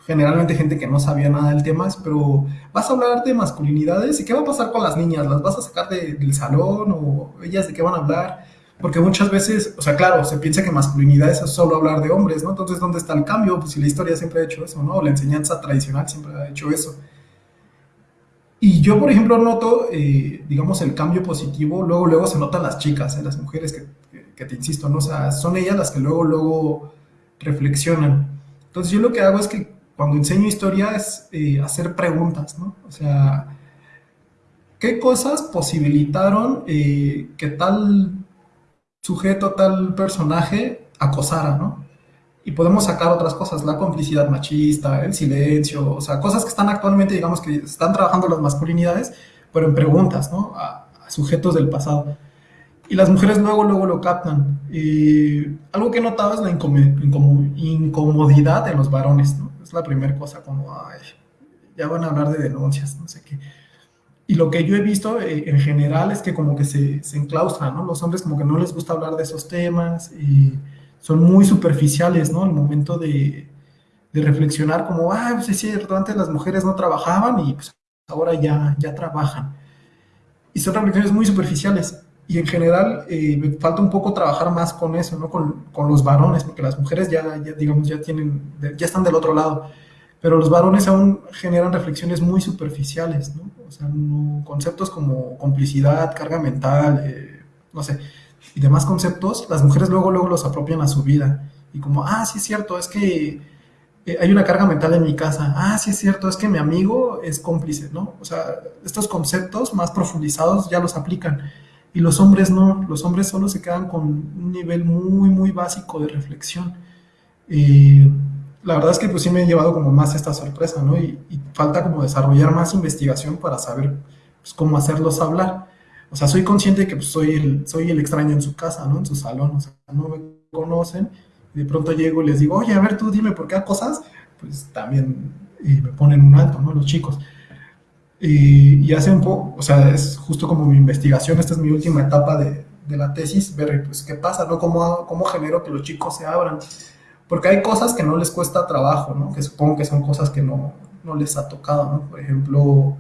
S3: generalmente gente que no sabía nada del tema, pero vas a hablar de masculinidades y qué va a pasar con las niñas, las vas a sacar del salón o ellas de qué van a hablar, porque muchas veces, o sea, claro, se piensa que masculinidad es solo hablar de hombres, ¿no? Entonces, ¿dónde está el cambio? Pues si la historia siempre ha hecho eso, ¿no? La enseñanza tradicional siempre ha hecho eso. Y yo, por ejemplo, noto, eh, digamos, el cambio positivo, luego, luego se notan las chicas, ¿eh? las mujeres que, que, te insisto, ¿no? O sea, son ellas las que luego, luego reflexionan. Entonces, yo lo que hago es que cuando enseño historia es eh, hacer preguntas, ¿no? O sea, ¿qué cosas posibilitaron eh, que tal sujeto, tal personaje acosara, ¿no? Y podemos sacar otras cosas, la complicidad machista, el silencio, o sea, cosas que están actualmente, digamos, que están trabajando las masculinidades, pero en preguntas, ¿no? A, sujetos del pasado. Y las mujeres luego, luego lo captan. Algo que he notado es la incomodidad de los varones, ¿no? Es la primera cosa, como, ay, ya van a hablar de denuncias, no sé qué. Y lo que yo he visto eh, en general es que como que se, se enclaustran, ¿no? Los hombres como que no les gusta hablar de esos temas y son muy superficiales, ¿no? Al momento de, de reflexionar como, ah, pues es cierto, antes las mujeres no trabajaban y pues ahora ya, ya trabajan. Y son reflexiones muy superficiales. Y en general eh, me falta un poco trabajar más con eso, ¿no? Con, con, los varones, porque las mujeres ya, ya, digamos, ya tienen, ya están del otro lado. Pero los varones aún generan reflexiones muy superficiales, ¿no? O sea, conceptos como complicidad, carga mental, eh, no sé, y demás conceptos, las mujeres luego, luego los apropian a su vida. Y como, ah, sí es cierto, es que eh, hay una carga mental en mi casa. Ah, sí es cierto, es que mi amigo es cómplice, ¿no? O sea, estos conceptos más profundizados ya los aplican. Y los hombres no, los hombres solo se quedan con un nivel muy, muy básico de reflexión. Y la verdad es que pues sí me he llevado como más esta sorpresa, ¿no? Y, falta como desarrollar más investigación para saber pues, cómo hacerlos hablar. O sea, soy consciente de que pues, soy, el, soy el extraño en su casa, ¿no? En su salón, o sea, no me conocen. Y de pronto llego y les digo, oye, a ver, tú dime por qué cosas. Pues también eh, me ponen un alto, ¿no? Los chicos. Y, hace un poco, o sea, es justo como mi investigación, esta es mi última etapa de, de la tesis, ver pues qué pasa, ¿no? ¿Cómo, ¿Cómo genero que los chicos se abran? Porque hay cosas que no les cuesta trabajo, ¿no? Que supongo que son cosas que no, no les ha tocado, ¿no? Por ejemplo,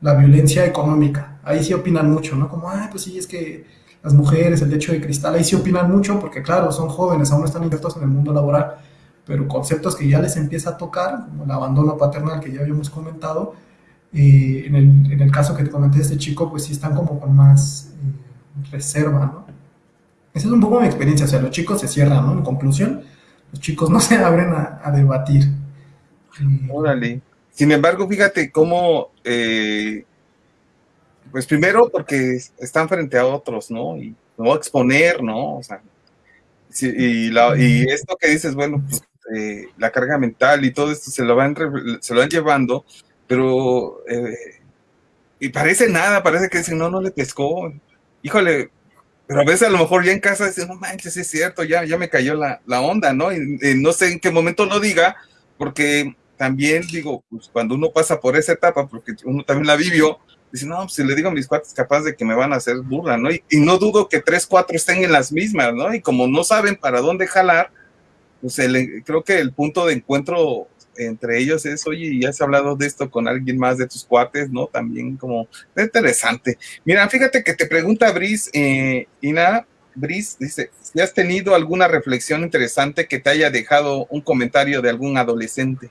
S3: la violencia económica. Ahí sí opinan mucho, ¿no? Como, ay, pues sí, es que las mujeres, el techo de cristal, ahí sí opinan mucho porque, claro, son jóvenes, aún no están insertos en el mundo laboral, pero conceptos que ya les empieza a tocar, como el abandono paternal que ya habíamos comentado, y en, el, en el caso que te comenté de este chico, pues sí están como con más eh, reserva, ¿no? Esa es un poco mi experiencia, o sea, los chicos se cierran, ¿no? En conclusión, los chicos no <laughs> se abren a, debatir.
S1: Órale. Sin embargo, fíjate cómo, eh, pues primero porque están frente a otros, ¿no? Y no exponer, ¿no? O sea, y, la, y esto que dices, bueno, pues eh, la carga mental y todo esto se lo van, se lo van llevando pero eh, y parece nada, parece que dicen, no, no le pescó. Híjole, pero a veces a lo mejor ya en casa dicen, no manches, es cierto, ya, ya me cayó la, onda, ¿no? Y, no sé en qué momento lo diga, porque también digo, pues cuando uno pasa por esa etapa, porque uno también la vivió, dice, no, pues si le digo a mis cuates, capaz de que me van a hacer burla, ¿no? Y, no dudo que tres, cuatro estén en las mismas, ¿no? Y como no saben para dónde jalar, pues creo que el punto de encuentro entre ellos es, oye, ¿ya has hablado de esto con alguien más de tus cuates, no? También como interesante. Mira, fíjate que te pregunta Brice, eh, Ina, Brice dice, si has tenido alguna reflexión interesante que te haya dejado un comentario de algún adolescente.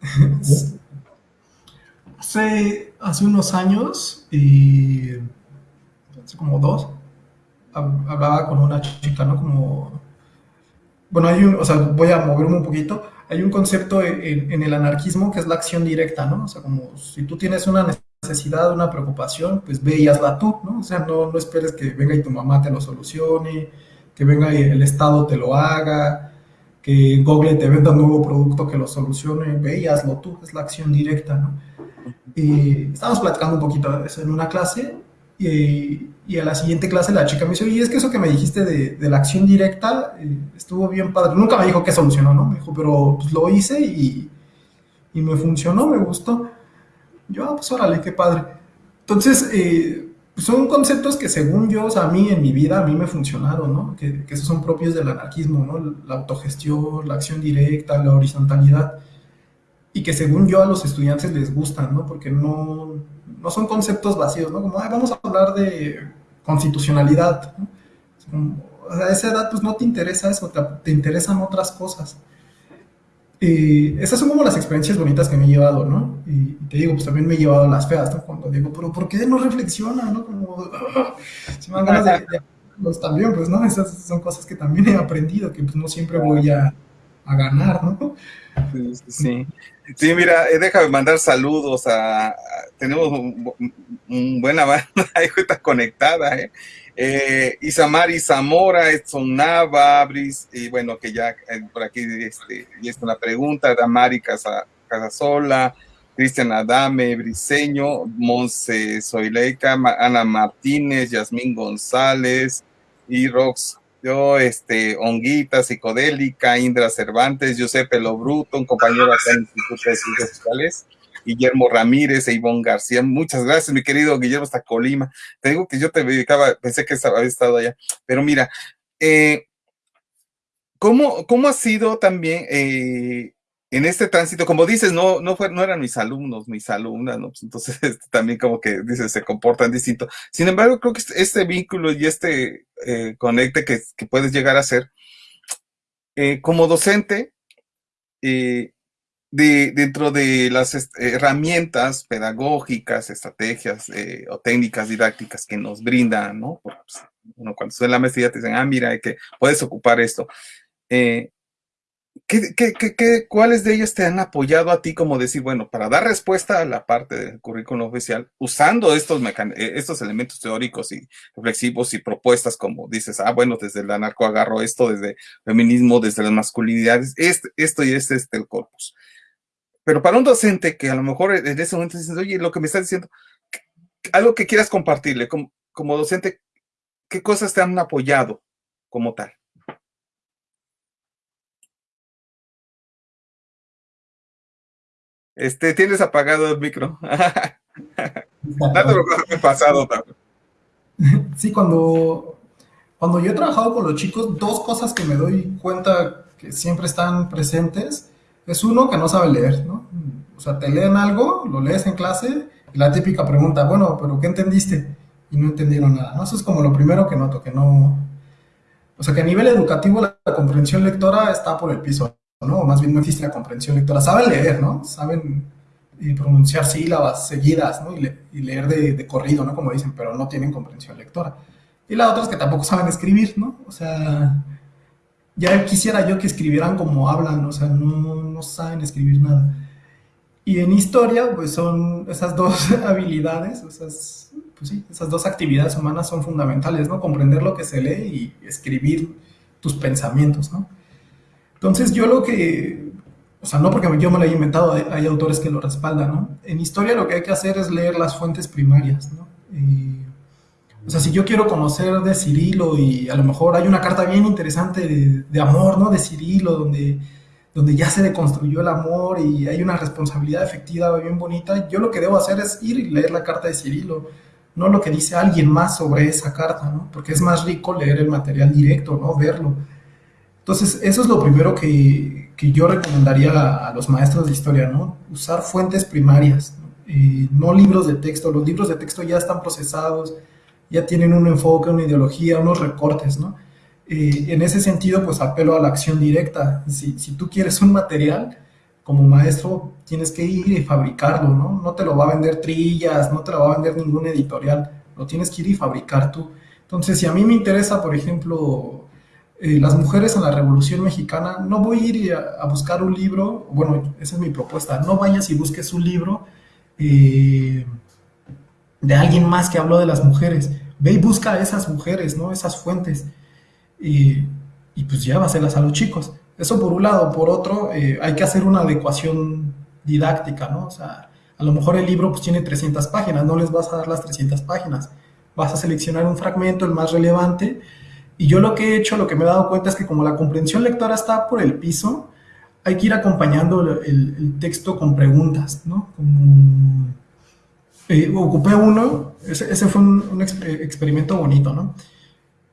S1: <laughs>
S3: hace, hace unos años, y hace como dos, hablaba con una chica, ¿no? Como bueno, hay un, o sea, voy a moverme un poquito, hay un concepto en, en, el anarquismo que es la acción directa, ¿no? O sea, como si tú tienes una necesidad, una preocupación, pues ve y hazla tú, ¿no? O sea, no, no esperes que venga y tu mamá te lo solucione, que venga y el Estado te lo haga, que Google te venda un nuevo producto que lo solucione, ve y hazlo tú, es la acción directa, ¿no? Y estábamos platicando un poquito de eso en una clase y, y, a la siguiente clase la chica me dice, y es que eso que me dijiste de, de la acción directa eh, estuvo bien padre. Nunca me dijo que solucionó, ¿no? Me dijo, pero pues lo hice y, y me funcionó, me gustó. Yo, ah, pues órale, qué padre. Entonces, eh, son conceptos que según yo, o sea, a mí en mi vida, a mí me funcionaron, ¿no? Que, que esos son propios del anarquismo, ¿no? La autogestión, la acción directa, la horizontalidad. Y que según yo a los estudiantes les gustan, ¿no? Porque no, no son conceptos vacíos, ¿no? Como, Ay, vamos a hablar de constitucionalidad, ¿no? A esa edad pues no te interesa eso, te, te interesan otras cosas. Y esas son como las experiencias bonitas que me he llevado, ¿no? Y te digo, pues también me he llevado las feas, ¿no? Cuando digo, pero ¿por qué no reflexiona, no? Como, <laughs> si me dan ganas de, de pues también, pues, ¿no? Esas son cosas que también he aprendido, que pues no siempre voy a, a ganar, ¿no?
S1: Sí, sí. Sí, mira, eh, déjame mandar saludos a, tenemos un, buena banda <laughs> ahí está conectada, ¿eh? Eh, Isamari Zamora, Edson Nava, Bris, y bueno, que ya eh, por aquí este, y es una pregunta, Damari Casa, Casasola, Cristian Adame, Briseño, Monse Soileca, Ana Martínez, Yasmín González y Rox, yo, este, Onguita, Psicodélica, Indra Cervantes, Giuseppe Lobruto, un compañero acá en el Instituto de Ciencias Sociales, Guillermo Ramírez e Ivonne García. Muchas gracias, mi querido Guillermo, hasta Colima. Te digo que yo te dedicaba, pensé que había estado allá, pero mira, eh, ¿cómo, ¿cómo ha sido también eh, en este tránsito? Como dices, no, no, fue, no eran mis alumnos, mis alumnas, ¿no? Entonces <laughs> este, también como que dices, se comportan distinto. Sin embargo, creo que este, este vínculo y este eh, conecte que, que, puedes llegar a ser, eh, como docente, eh, de, dentro de las herramientas pedagógicas, estrategias eh, o técnicas didácticas que nos brindan, ¿no? Pues, uno cuando estudia la maestría te dicen, ah, mira, que puedes ocupar esto. Eh, ¿qué, qué, qué, cuáles de ellas te han apoyado a ti como decir, bueno, para dar respuesta a la parte del currículum oficial, usando estos, eh, estos elementos teóricos y reflexivos y propuestas como dices, ah, bueno, desde el anarco agarro esto, desde feminismo, desde las masculinidades, este, esto y este es este, el corpus. Pero para un docente que a lo mejor en ese momento dices, oye, lo que me estás diciendo, algo que quieras compartirle como, como docente, ¿qué cosas te han apoyado como tal? Este, tienes apagado el micro. <laughs> Nada
S3: me pasado también. <laughs> Sí, cuando, cuando yo he trabajado con los chicos, dos cosas que me doy cuenta que siempre están presentes es uno que no sabe leer, ¿no? O sea, te leen algo, lo lees en clase, y la típica pregunta, bueno, pero ¿qué entendiste? Y no entendieron nada, ¿no? Eso es como lo primero que noto, que no... O sea, que a nivel educativo la, la comprensión lectora está por el piso, ¿no? O más bien no existe la comprensión lectora. Saben leer, ¿no? Saben eh, pronunciar sílabas seguidas, ¿no? Y, le, y leer de, de, corrido, ¿no? Como dicen, pero no tienen comprensión lectora. Y la otra es que tampoco saben escribir, ¿no? O sea, ya quisiera yo que escribieran como hablan, o sea, no, no saben escribir nada. Y en historia, pues son esas dos <laughs> habilidades, esas, pues sí, esas dos actividades humanas son fundamentales, ¿no? Comprender lo que se lee y escribir tus pensamientos, ¿no? Entonces yo lo que, o sea, no porque yo me lo haya inventado, hay, autores que lo respaldan, ¿no? En historia lo que hay que hacer es leer las fuentes primarias, ¿no? O sea, si yo quiero conocer de Cirilo y a lo mejor hay una carta bien interesante de, de amor, ¿no? De Cirilo, donde, donde ya se deconstruyó el amor y hay una responsabilidad efectiva bien bonita, yo lo que debo hacer es ir y leer la carta de Cirilo, no lo que dice alguien más sobre esa carta, ¿no? Porque es más rico leer el material directo, ¿no? Verlo. Entonces, eso es lo primero que, que yo recomendaría a, los maestros de historia, ¿no? Usar fuentes primarias, ¿no? Eh, no libros de texto. Los libros de texto ya están procesados, ya tienen un enfoque, una ideología, unos recortes, ¿no? Eh, en ese sentido, pues apelo a la acción directa. Si, si, tú quieres un material, como maestro, tienes que ir y fabricarlo, ¿no? No te lo va a vender Trillas, no te lo va a vender ningún editorial, lo tienes que ir y fabricar tú. Entonces, si a mí me interesa, por ejemplo, eh, las mujeres en la Revolución Mexicana, no voy a ir a, buscar un libro, bueno, esa es mi propuesta, no vayas y busques un libro eh, de alguien más que habló de las mujeres, ve y busca a esas mujeres, ¿no? Esas fuentes, y, pues llévaselas a los chicos. Eso por un lado, por otro, eh, hay que hacer una adecuación didáctica, ¿no? O sea, a lo mejor el libro pues tiene 300 páginas, no les vas a dar las 300 páginas, vas a seleccionar un fragmento, el más relevante, y yo lo que he hecho, lo que me he dado cuenta es que como la comprensión lectora está por el piso, hay que ir acompañando el, texto con preguntas, ¿no? Como, eh, ocupé uno, ese, fue un, experimento bonito, ¿no?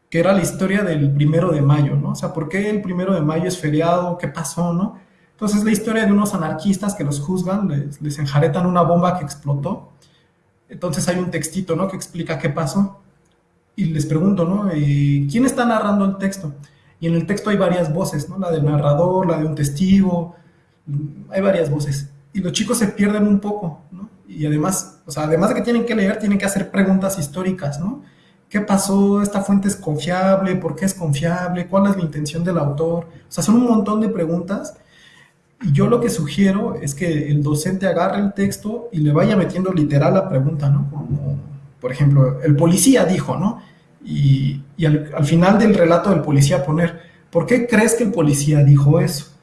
S3: Que era la historia del primero de mayo, ¿no? O sea, ¿por qué el primero de mayo es feriado? ¿Qué pasó, no? Entonces es la historia de unos anarquistas que los juzgan, les, les enjaretan una bomba que explotó. Entonces hay un textito, ¿no? Que explica qué pasó y les pregunto, ¿no? Eh, ¿Quién está narrando el texto? Y en el texto hay varias voces, ¿no? La del narrador, la de un testigo, hay varias voces. Y los chicos se pierden un poco, ¿no? Y además, o sea, además de que tienen que leer, tienen que hacer preguntas históricas, ¿no? ¿Qué pasó? ¿Esta fuente es confiable? ¿Por qué es confiable? ¿Cuál es la intención del autor? O sea, son un montón de preguntas. Y yo lo que sugiero es que el docente agarre el texto y le vaya metiendo literal la pregunta, ¿no? Por ejemplo, el policía dijo, ¿no? Y, al, final del relato del policía poner, ¿por qué crees que el policía dijo eso?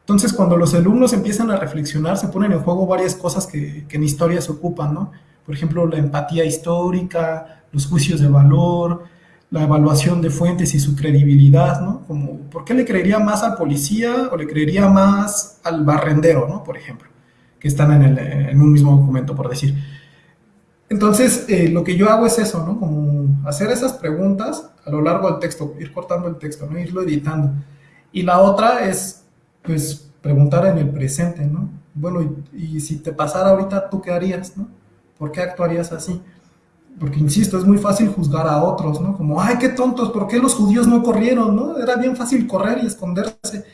S3: Entonces, cuando los alumnos empiezan a reflexionar, se ponen en juego varias cosas que, en historia se ocupan, ¿no? Por ejemplo, la empatía histórica, los juicios de valor, la evaluación de fuentes y su credibilidad, ¿no? Como, ¿por qué le creería más al policía o le creería más al barrendero, ¿no? Por ejemplo, que están en, en un mismo documento, por decir. Entonces, eh, lo que yo hago es eso, ¿no? Como hacer esas preguntas a lo largo del texto, ir cortando el texto, ¿no? Irlo editando. Y la otra es, pues, preguntar en el presente, ¿no? Bueno, y, si te pasara ahorita, ¿tú qué harías, no? ¿Por qué actuarías así? Porque, insisto, es muy fácil juzgar a otros, ¿no? Como, ay, qué tontos, ¿por qué los judíos no corrieron, no? Era bien fácil correr y esconderse.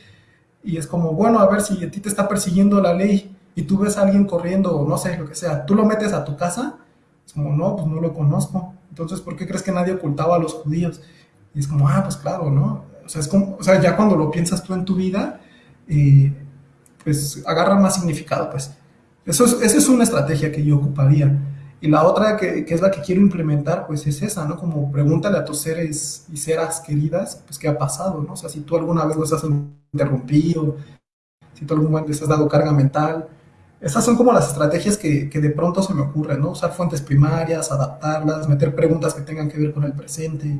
S3: Y es como, bueno, a ver si a ti te está persiguiendo la ley y tú ves a alguien corriendo o no sé, lo que sea, tú lo metes a tu casa es como, no, pues no lo conozco. Entonces, ¿por qué crees que nadie ocultaba a los judíos? Y es como, ah, pues claro, ¿no? O sea, es como, o sea ya cuando lo piensas tú en tu vida, eh, pues agarra más significado, pues. Eso es, esa es una estrategia que yo ocuparía. Y la otra que, que, es la que quiero implementar, pues es esa, ¿no? Como pregúntale a tus seres y seras queridas, pues qué ha pasado, ¿no? O sea, si tú alguna vez los has interrumpido, si tú alguna vez has dado carga mental, esas son como las estrategias que, de pronto se me ocurren, ¿no? Usar fuentes primarias, adaptarlas, meter preguntas que tengan que ver con el presente.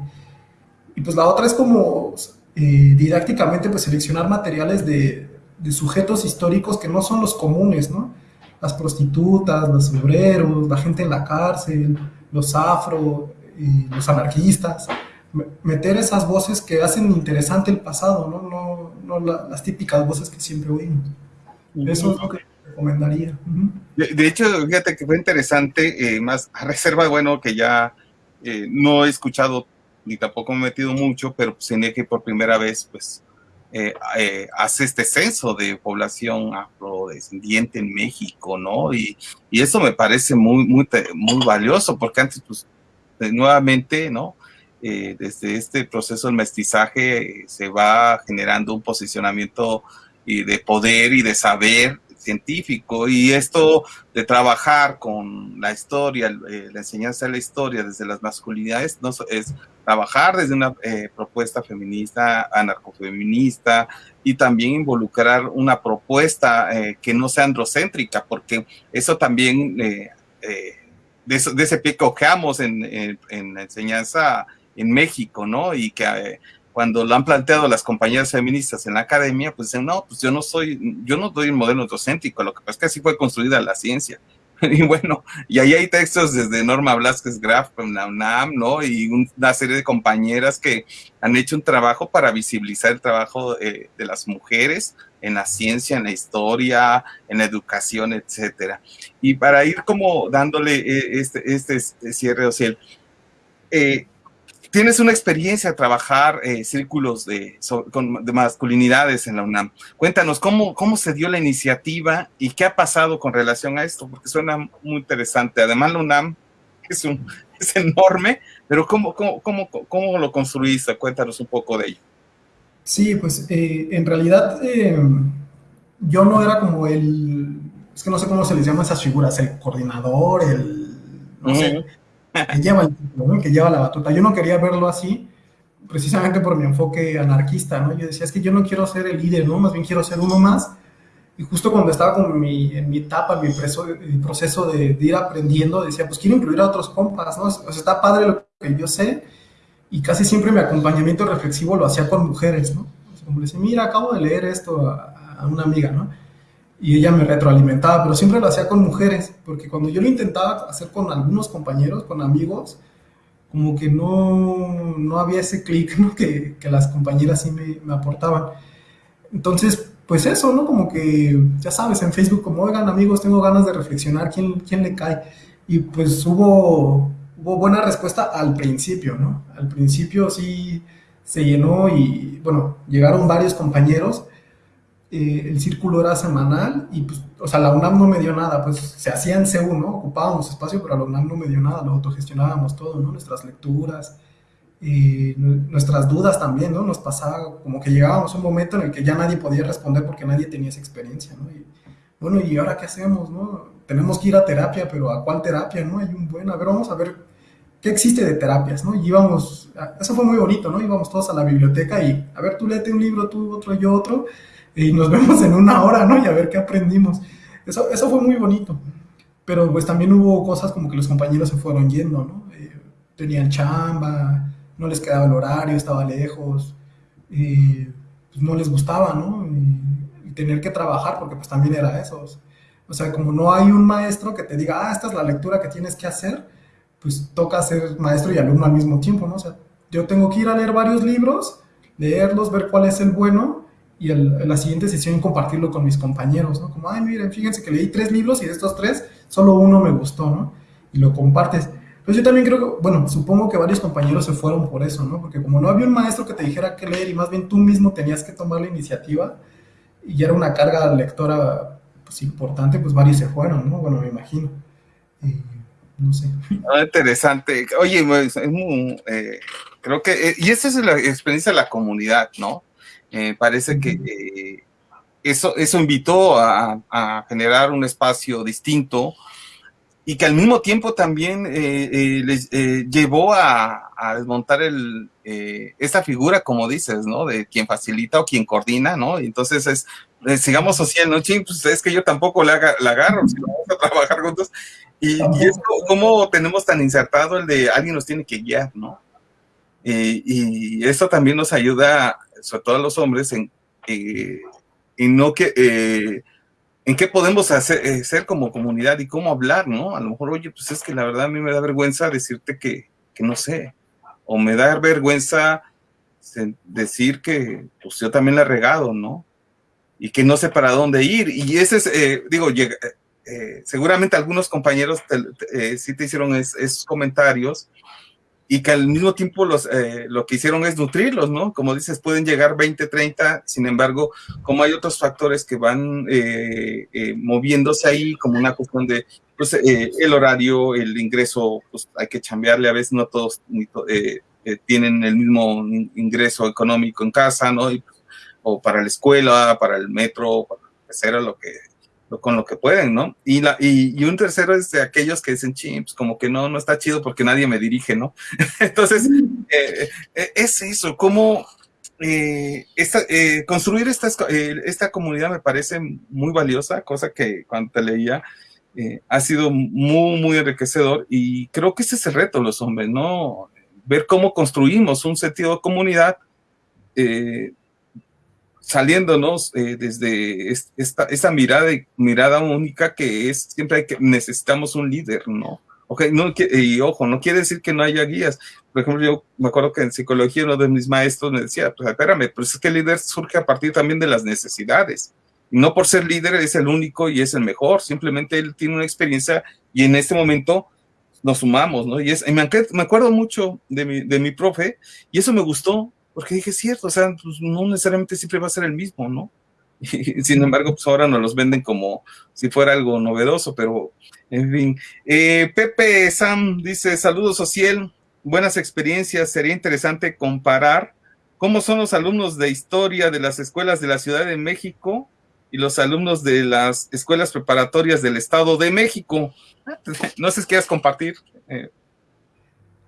S3: Y pues la otra es como eh, didácticamente pues seleccionar materiales de, sujetos históricos que no son los comunes, ¿no? Las prostitutas, los obreros, la gente en la cárcel, los afro, los anarquistas. Meter esas voces que hacen interesante el pasado, ¿no? No, las típicas voces que siempre oímos. Eso es lo que recomendaría.
S1: de, hecho, fíjate que fue interesante, eh, más a reserva, bueno, que ya eh, no he escuchado ni tampoco me he metido mucho, pero pues tenía que por primera vez, pues, eh, hace este censo de población afrodescendiente en México, ¿no? Y, y eso me parece muy, muy, muy valioso, porque antes, pues, nuevamente, ¿no? desde este proceso del mestizaje se va generando un posicionamiento de poder y de saber científico y esto de trabajar con la historia, eh, la enseñanza de la historia desde las masculinidades, no, es trabajar desde una eh, propuesta feminista, anarcofeminista y también involucrar una propuesta eh, que no sea androcéntrica, porque eso también, de, ese pie en, en, en, la enseñanza en México, ¿no? Y que cuando lo han planteado las compañeras feministas en la academia, pues dicen, no, pues yo no soy, yo no doy un modelo docéntico, lo que pasa es que así fue construida la ciencia. <laughs> Y bueno, y ahí hay textos desde Norma Blasquez Graf la UNAM, ¿no? Y una serie de compañeras que han hecho un trabajo para visibilizar el trabajo eh, de las mujeres en la ciencia, en la historia, en la educación, etcétera. Y para ir como dándole eh, este, este, este cierre, o sea, eh, tienes una experiencia trabajar eh, círculos de, de, masculinidades en la UNAM. Cuéntanos cómo, cómo se dio la iniciativa y qué ha pasado con relación a esto, porque suena muy interesante. Además, la UNAM es, un, es enorme, pero ¿cómo, cómo, cómo, cómo lo construiste? Cuéntanos un poco de ello.
S3: Sí, pues eh, en realidad eh, yo no era como el, es que no sé cómo se les llama esas figuras, el coordinador, el, no sé, que lleva el que lleva la batuta. Yo no quería verlo así, precisamente por mi enfoque anarquista, ¿no? Yo decía, es que yo no quiero ser el líder, ¿no? Más bien quiero ser uno más. Y justo cuando estaba como en mi, en mi etapa, en mi, proceso de, ir aprendiendo, decía, pues quiero incluir a otros compas, ¿no? O sea, está padre lo que yo sé, y casi siempre mi acompañamiento reflexivo lo hacía con mujeres, ¿no? como le decía, mira, acabo de leer esto a, a una amiga, ¿no? Y ella me retroalimentaba, pero siempre lo hacía con mujeres, porque cuando yo lo intentaba hacer con algunos compañeros, con amigos, como que no, no había ese clic <laughs> ¿no? que, que, las compañeras sí me, me, aportaban. Entonces, pues eso, ¿no? Como que, ya sabes, en Facebook, como, oigan amigos, tengo ganas de reflexionar, ¿quién, quién le cae? Y pues hubo, hubo buena respuesta al principio, ¿no? Al principio sí se llenó y, bueno, llegaron varios compañeros eh, el círculo era semanal y pues, o sea, la UNAM no me dio nada, pues se hacía en CEU, ¿no? Ocupábamos espacio, pero la UNAM no me dio nada, lo autogestionábamos todo, ¿no? Nuestras lecturas, y nuestras dudas también, ¿no? Nos pasaba como que llegábamos a un momento en el que ya nadie podía responder porque nadie tenía esa experiencia, ¿no? Y, bueno, ¿y ahora qué hacemos, no? Tenemos que ir a terapia, pero ¿a cuál terapia, no? Hay un buen, a ver, vamos a ver qué existe de terapias, ¿no? Y íbamos, eso fue muy bonito, ¿no? Íbamos todos a la biblioteca y, a ver, tú léete un libro, tú otro, yo otro, y nos <laughs> vemos en una hora, ¿no? Y a ver qué aprendimos. Eso, eso fue muy bonito. Pero pues también hubo cosas como que los compañeros se fueron yendo, ¿no? Eh, tenían chamba, no les quedaba el horario, estaba lejos, y pues no les gustaba, ¿no? Y, tener que trabajar, porque pues también era eso. O sea, como no hay un maestro que te diga, ah, esta es la lectura que tienes que hacer, pues toca ser maestro y alumno al mismo tiempo, ¿no? O sea, yo tengo que ir a leer varios libros, leerlos, ver cuál es el bueno y en la siguiente sesión compartirlo con mis compañeros, ¿no? Como, ay, miren, fíjense que leí tres libros y de estos tres, solo uno me gustó, ¿no? Y lo compartes. Pues yo también creo que, bueno, supongo que varios compañeros se fueron por eso, ¿no? Porque como no había un maestro que te dijera qué leer y más bien tú mismo tenías que tomar la iniciativa y era una carga lectora pues, importante, pues varios se fueron, ¿no? Bueno, me imagino. no sé.
S1: Ah, interesante. Oye, pues, es muy, eh, creo que, eh, y esa es la experiencia de la comunidad, ¿no? Eh, parece que eh, eso, eso invitó a, generar un espacio distinto y que al mismo tiempo también eh, les llevó a, desmontar el, esta figura, como dices, ¿no? De quien facilita o quien coordina, ¿no? Y entonces es, sigamos social, ¿no? Ching, pues es que yo tampoco la, agarro, si vamos a trabajar juntos. Y, y es como tenemos tan insertado el de alguien nos tiene que guiar, ¿no? y eso también nos ayuda sobre todo a los hombres, en, eh, no que, eh, en qué podemos hacer, eh, ser como comunidad y cómo hablar, ¿no? A lo mejor, oye, pues es que la verdad a mí me da vergüenza decirte que, que no sé, o me da vergüenza decir que pues yo también la he regado, ¿no? Y que no sé para dónde ir. Y ese es, digo, seguramente algunos compañeros sí te hicieron esos comentarios y que al mismo tiempo los, eh, lo que hicieron es nutrirlos, ¿no? Como dices, pueden llegar 20, 30, sin embargo, como hay otros factores que van eh, eh, moviéndose ahí, como una cuestión de, pues, el horario, el ingreso, pues hay que chambearle, a veces no todos tienen el mismo ingreso económico en casa, ¿no? o para la escuela, para el metro, para que lo que con lo que pueden, ¿no? Y, la, y, un tercero es de aquellos que dicen, chips, como que no, no está chido porque nadie me dirige, ¿no? <laughs> Entonces, eh, eh, es eso, cómo eh, construir esta, esta comunidad me parece muy valiosa, cosa que cuando te leía ha sido muy, muy enriquecedor y creo que ese es el reto los hombres, ¿no? Ver cómo construimos un sentido de comunidad saliéndonos eh, desde esta, esa mirada, mirada única que es, siempre hay que, necesitamos un líder, ¿no? Okay, no, y ojo, no quiere decir que no haya guías. Por ejemplo, yo me acuerdo que en psicología uno de mis maestros me decía, pues espérame, pues es que el líder surge a partir también de las necesidades. Y no por ser líder es el único y es el mejor, simplemente él tiene una experiencia y en este momento nos sumamos, ¿no? Y, es, me, me acuerdo mucho de mi, de mi profe y eso me gustó, porque dije, cierto, o sea, pues no necesariamente siempre va a ser el mismo, ¿no? <laughs> Y, sin embargo, pues ahora nos los venden como si fuera algo novedoso, pero en fin. Eh, Pepe Sam dice, saludos social, buenas experiencias, sería interesante comparar ¿cómo son los alumnos de historia de las escuelas de la Ciudad de México y los alumnos de las escuelas preparatorias del Estado de México? <laughs> No sé si quieres compartir.
S3: Eh.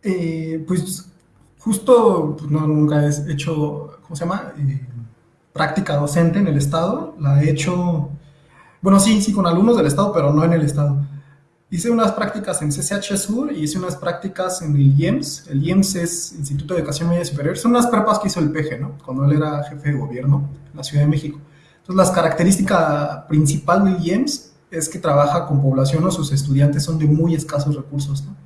S3: Eh, pues justo, pues, no, nunca he hecho, ¿cómo se llama? Eh, práctica docente en el Estado. La he hecho, bueno, sí, sí, con alumnos del Estado, pero no en el Estado. Hice unas prácticas en CCH Sur y hice unas prácticas en el IEMS. El IEMS es Instituto de Educación Media Superior. Son unas prepas que hizo el PG, ¿no? Cuando él era jefe de gobierno en la Ciudad de México. Entonces, la característica principal del IEMS es que trabaja con población o sus estudiantes son de muy escasos recursos, ¿no?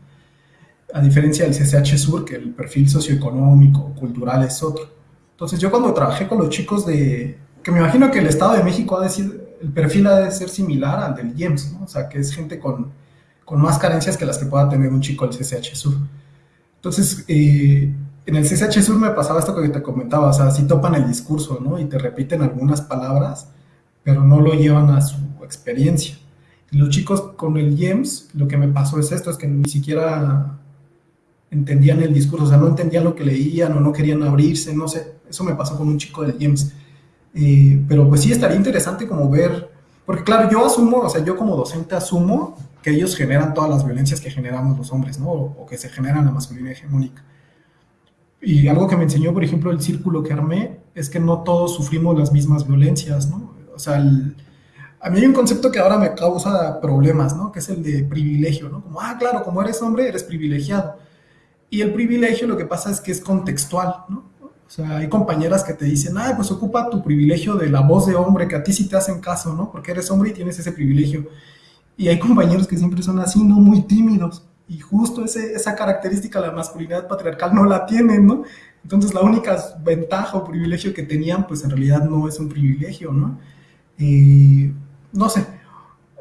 S3: A diferencia del CCH Sur, que el perfil socioeconómico, cultural es otro. Entonces, yo cuando trabajé con los chicos de... que me imagino que el Estado de México ha de decir, el perfil ha de ser similar al del IEMS, ¿no? O sea, que es gente con con más carencias que las que pueda tener un chico del CCH Sur. Entonces, eh, en el CCH Sur me pasaba esto que te comentaba, o sea, sí topan el discurso, ¿no? Y te repiten algunas palabras, pero no lo llevan a su experiencia. Y los chicos con el IEMS, lo que me pasó es esto, es que ni siquiera entendían el discurso, o sea, no entendían lo que leían o no querían abrirse, no sé, eso me pasó con un chico del IEMS. Eh, pero pues sí estaría interesante como ver, porque claro, yo asumo, o sea, yo como docente asumo que ellos generan todas las violencias que generamos los hombres, ¿no? O, que se generan la masculinidad hegemónica. Y algo que me enseñó, por ejemplo, el círculo que armé, es que no todos sufrimos las mismas violencias, ¿no? O sea, a mí hay un concepto que ahora me causa problemas, ¿no? Que es el de privilegio, ¿no? Como, ah, claro, como eres hombre, eres privilegiado. Y el privilegio lo que pasa es que es contextual, ¿no? O sea, hay compañeras que te dicen, ah, pues ocupa tu privilegio de la voz de hombre, que a ti sí te hacen caso, ¿no? Porque eres hombre y tienes ese privilegio. Y hay compañeros que siempre son así, ¿no? Muy tímidos. Y justo ese, esa característica, la masculinidad patriarcal, no la tienen, ¿no? Entonces la única ventaja o privilegio que tenían, pues en realidad no es un privilegio, ¿no? Y no sé,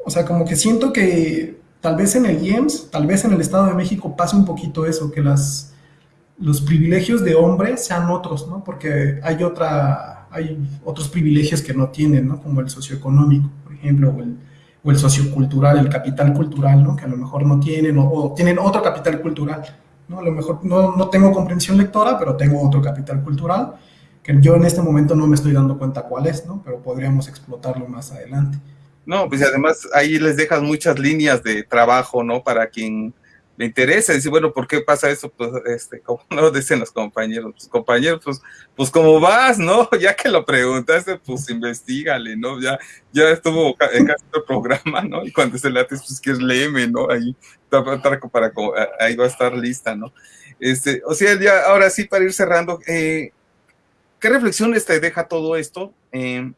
S3: o sea, como que siento que tal vez en el IEMS, tal vez en el Estado de México pase un poquito eso, que los privilegios de hombre sean otros, ¿no? Porque hay otra, hay otros privilegios que no tienen, ¿no? Como el socioeconómico, por ejemplo, o el, o el sociocultural, el capital cultural, ¿no? que a lo mejor no tienen, o, tienen otro capital cultural. ¿no? A lo mejor no, no, tengo comprensión lectora, pero tengo otro capital cultural, que yo en este momento no me estoy dando cuenta cuál es, ¿no? pero podríamos explotarlo más adelante.
S1: No, pues además ahí les dejas muchas líneas de trabajo, ¿no? Para quien le interesa, dice, bueno, ¿por qué pasa eso? Pues, este, como <laughs> no dicen los compañeros, pues, compañeros, pues, pues como vas, ¿no? <laughs> Ya que lo preguntaste, pues investigale, ¿no? Ya, ya estuvo en casi el programa, ¿no? Y cuando se late, pues es leme, ¿no? Ahí, para, ahí va a estar lista, ¿no? Este, o sea, ya, ahora sí, para ir cerrando, eh, ¿qué reflexiones te deja todo esto? Eh,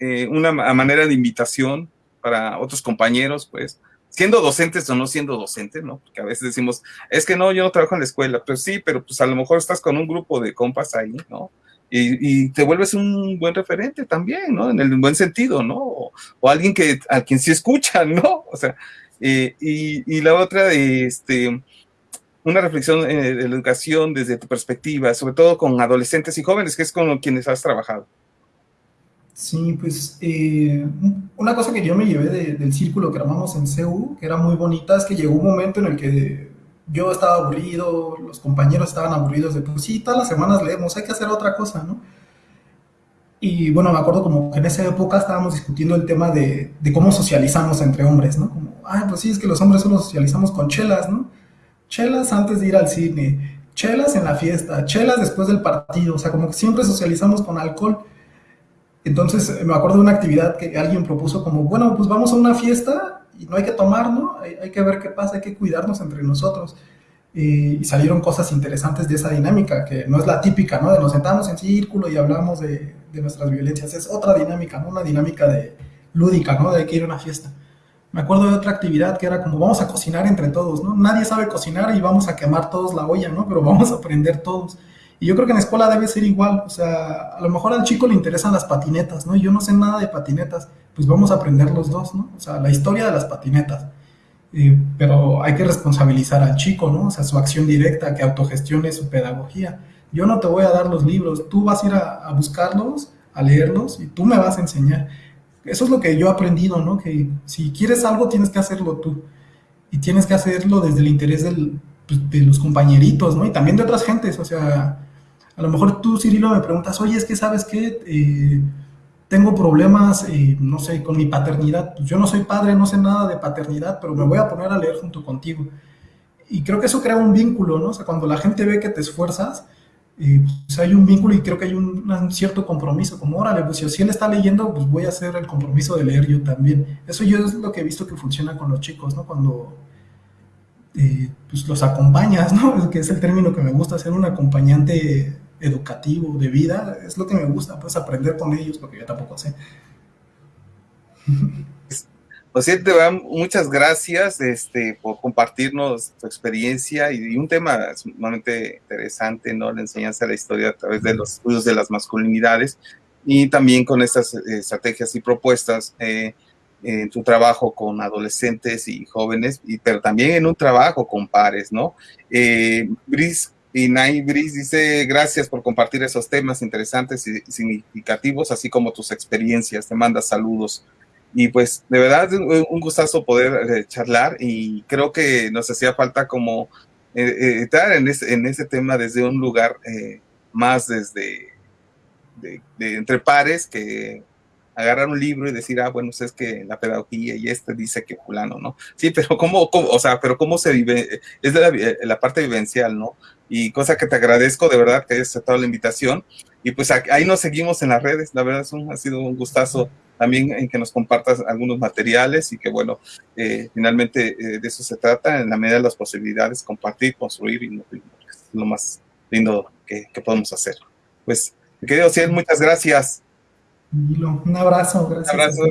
S1: eh, una manera de invitación para otros compañeros, pues, siendo docentes o no siendo docentes, ¿no? Porque a veces decimos, es que no, yo no trabajo en la escuela, pues sí, pero pues a lo mejor estás con un grupo de compas ahí, ¿no? Y, te vuelves un buen referente también, ¿no? En el buen sentido, ¿no? O, alguien que, a quien sí escuchan, ¿no? <laughs> O sea, y, la otra, este, una reflexión de la educación desde tu perspectiva, sobre todo con adolescentes y jóvenes, que es con quienes has trabajado.
S3: Sí, pues eh, una cosa que yo me llevé del círculo que armamos en CEU, que era muy bonita, es que llegó un momento en el que yo estaba aburrido, los compañeros estaban aburridos de, pues sí, todas las semanas leemos, hay que hacer otra cosa, ¿no? Y bueno, me acuerdo como que en esa época estábamos discutiendo el tema de, de cómo socializamos entre hombres, ¿no? Como, ah, pues sí, es que los hombres solo socializamos con chelas, ¿no? Chelas antes de ir al cine, chelas en la fiesta, chelas después del partido, o sea, como que siempre socializamos con alcohol. Entonces me acuerdo de una actividad que alguien propuso como, bueno, pues vamos a una fiesta y no hay que tomar, ¿no? Hay, que ver qué pasa, hay que cuidarnos entre nosotros. y salieron cosas interesantes de esa dinámica, que no es la típica, ¿no? De nos sentamos en círculo y hablamos de, nuestras violencias. Es otra dinámica, ¿no? Una dinámica de lúdica, ¿no? De que ir a una fiesta. Me acuerdo de otra actividad que era como vamos a cocinar entre todos, ¿no? Nadie sabe cocinar y vamos a quemar todos la olla, ¿no? Pero vamos a aprender todos. Y yo creo que en la escuela debe ser igual, o sea, a lo mejor al chico le interesan las patinetas, ¿no? Yo no sé nada de patinetas, pues vamos a aprender los dos, ¿no? O sea, la historia de las patinetas. Eh, pero hay que responsabilizar al chico, ¿no? O sea, su acción directa, que autogestione su pedagogía. Yo no te voy a dar los libros, tú vas a ir a, a buscarlos, a leerlos y tú me vas a enseñar. Eso es lo que yo he aprendido, ¿no? Que si quieres algo tienes que hacerlo tú. Y tienes que hacerlo desde el interés del, pues, de los compañeritos, ¿no? Y también de otras gentes, o sea, A lo mejor tú, Cirilo, me preguntas, oye, es que sabes qué, eh, tengo problemas, eh, no sé, con mi paternidad. Pues yo no soy padre, no sé nada de paternidad, pero me voy a poner a leer junto contigo. Y creo que eso crea un vínculo, ¿no? O sea, cuando la gente ve que te esfuerzas, eh, pues hay un vínculo y creo que hay un, cierto compromiso, como órale, pues si él está leyendo, pues voy a hacer el compromiso de leer yo también. Eso yo es lo que he visto que funciona con los chicos, ¿no? Cuando pues los acompañas, ¿no? <laughs> Que es el término que me gusta, ser un acompañante educativo, de vida, es lo que me gusta, pues aprender con ellos, porque yo tampoco sé.
S1: Pues sí, te muchas gracias este, por compartirnos tu experiencia y, un tema sumamente interesante, ¿no? La enseñanza de la historia a través de los estudios de las masculinidades y también con estas eh, estrategias y propuestas eh, en tu trabajo con adolescentes y jóvenes, y, pero también en un trabajo con pares, ¿no? Eh, Brice y Nay dice, gracias por compartir esos temas interesantes y significativos, así como tus experiencias, te manda saludos. Y pues de verdad un gustazo poder eh, charlar y creo que nos hacía falta como eh, eh, estar en, ese, en ese tema desde un lugar más desde de, entre pares que agarrar un libro y decir, ah, bueno, es que la pedagogía y este dice que fulano, ¿no? Sí, pero cómo, o sea, pero cómo se vive, es de la, la, parte vivencial, ¿no? Y cosa que te agradezco de verdad que hayas aceptado la invitación. Y pues ahí nos seguimos en las redes, la verdad es un, ha sido un gustazo también en que nos compartas algunos materiales y que bueno, eh, finalmente eh, de eso se trata, en la medida de las posibilidades, compartir, construir y es lo más lindo que, que podemos hacer. Pues, querido Ciel, muchas gracias.
S3: Un abrazo, gracias. Un abrazo.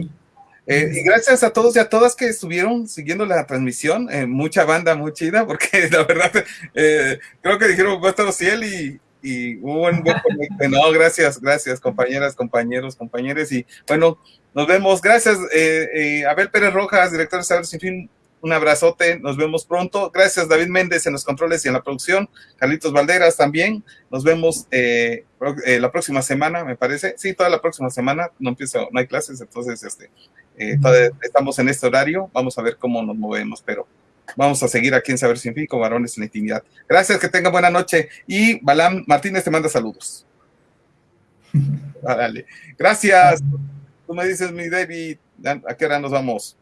S1: Eh, y gracias a todos y a todas que estuvieron siguiendo la transmisión, eh, mucha banda muy chida, porque <laughs> la verdad eh, creo que dijeron vuestro ciel y, y hubo un buen No, gracias, gracias, compañeras, compañeros, compañeros. Y bueno, nos vemos. Gracias, Abel Pérez Rojas, director de Saber Sin Fin, un abrazote, nos vemos pronto. Gracias David Méndez en los controles y en la producción. Carlitos Valderas también. Nos vemos eh, eh, la próxima semana, me parece. Sí, toda la próxima semana. No empiezo, no hay clases, entonces este, eh, estamos en este horario. Vamos a ver cómo nos movemos, pero vamos a seguir aquí en Saber Sin Fin con varones en la intimidad. Gracias, que tengan buena noche. Y Balam Martínez te manda saludos. <laughs> Ah, dale. Gracias. Tú me dices, mi David, ¿a qué hora nos vamos?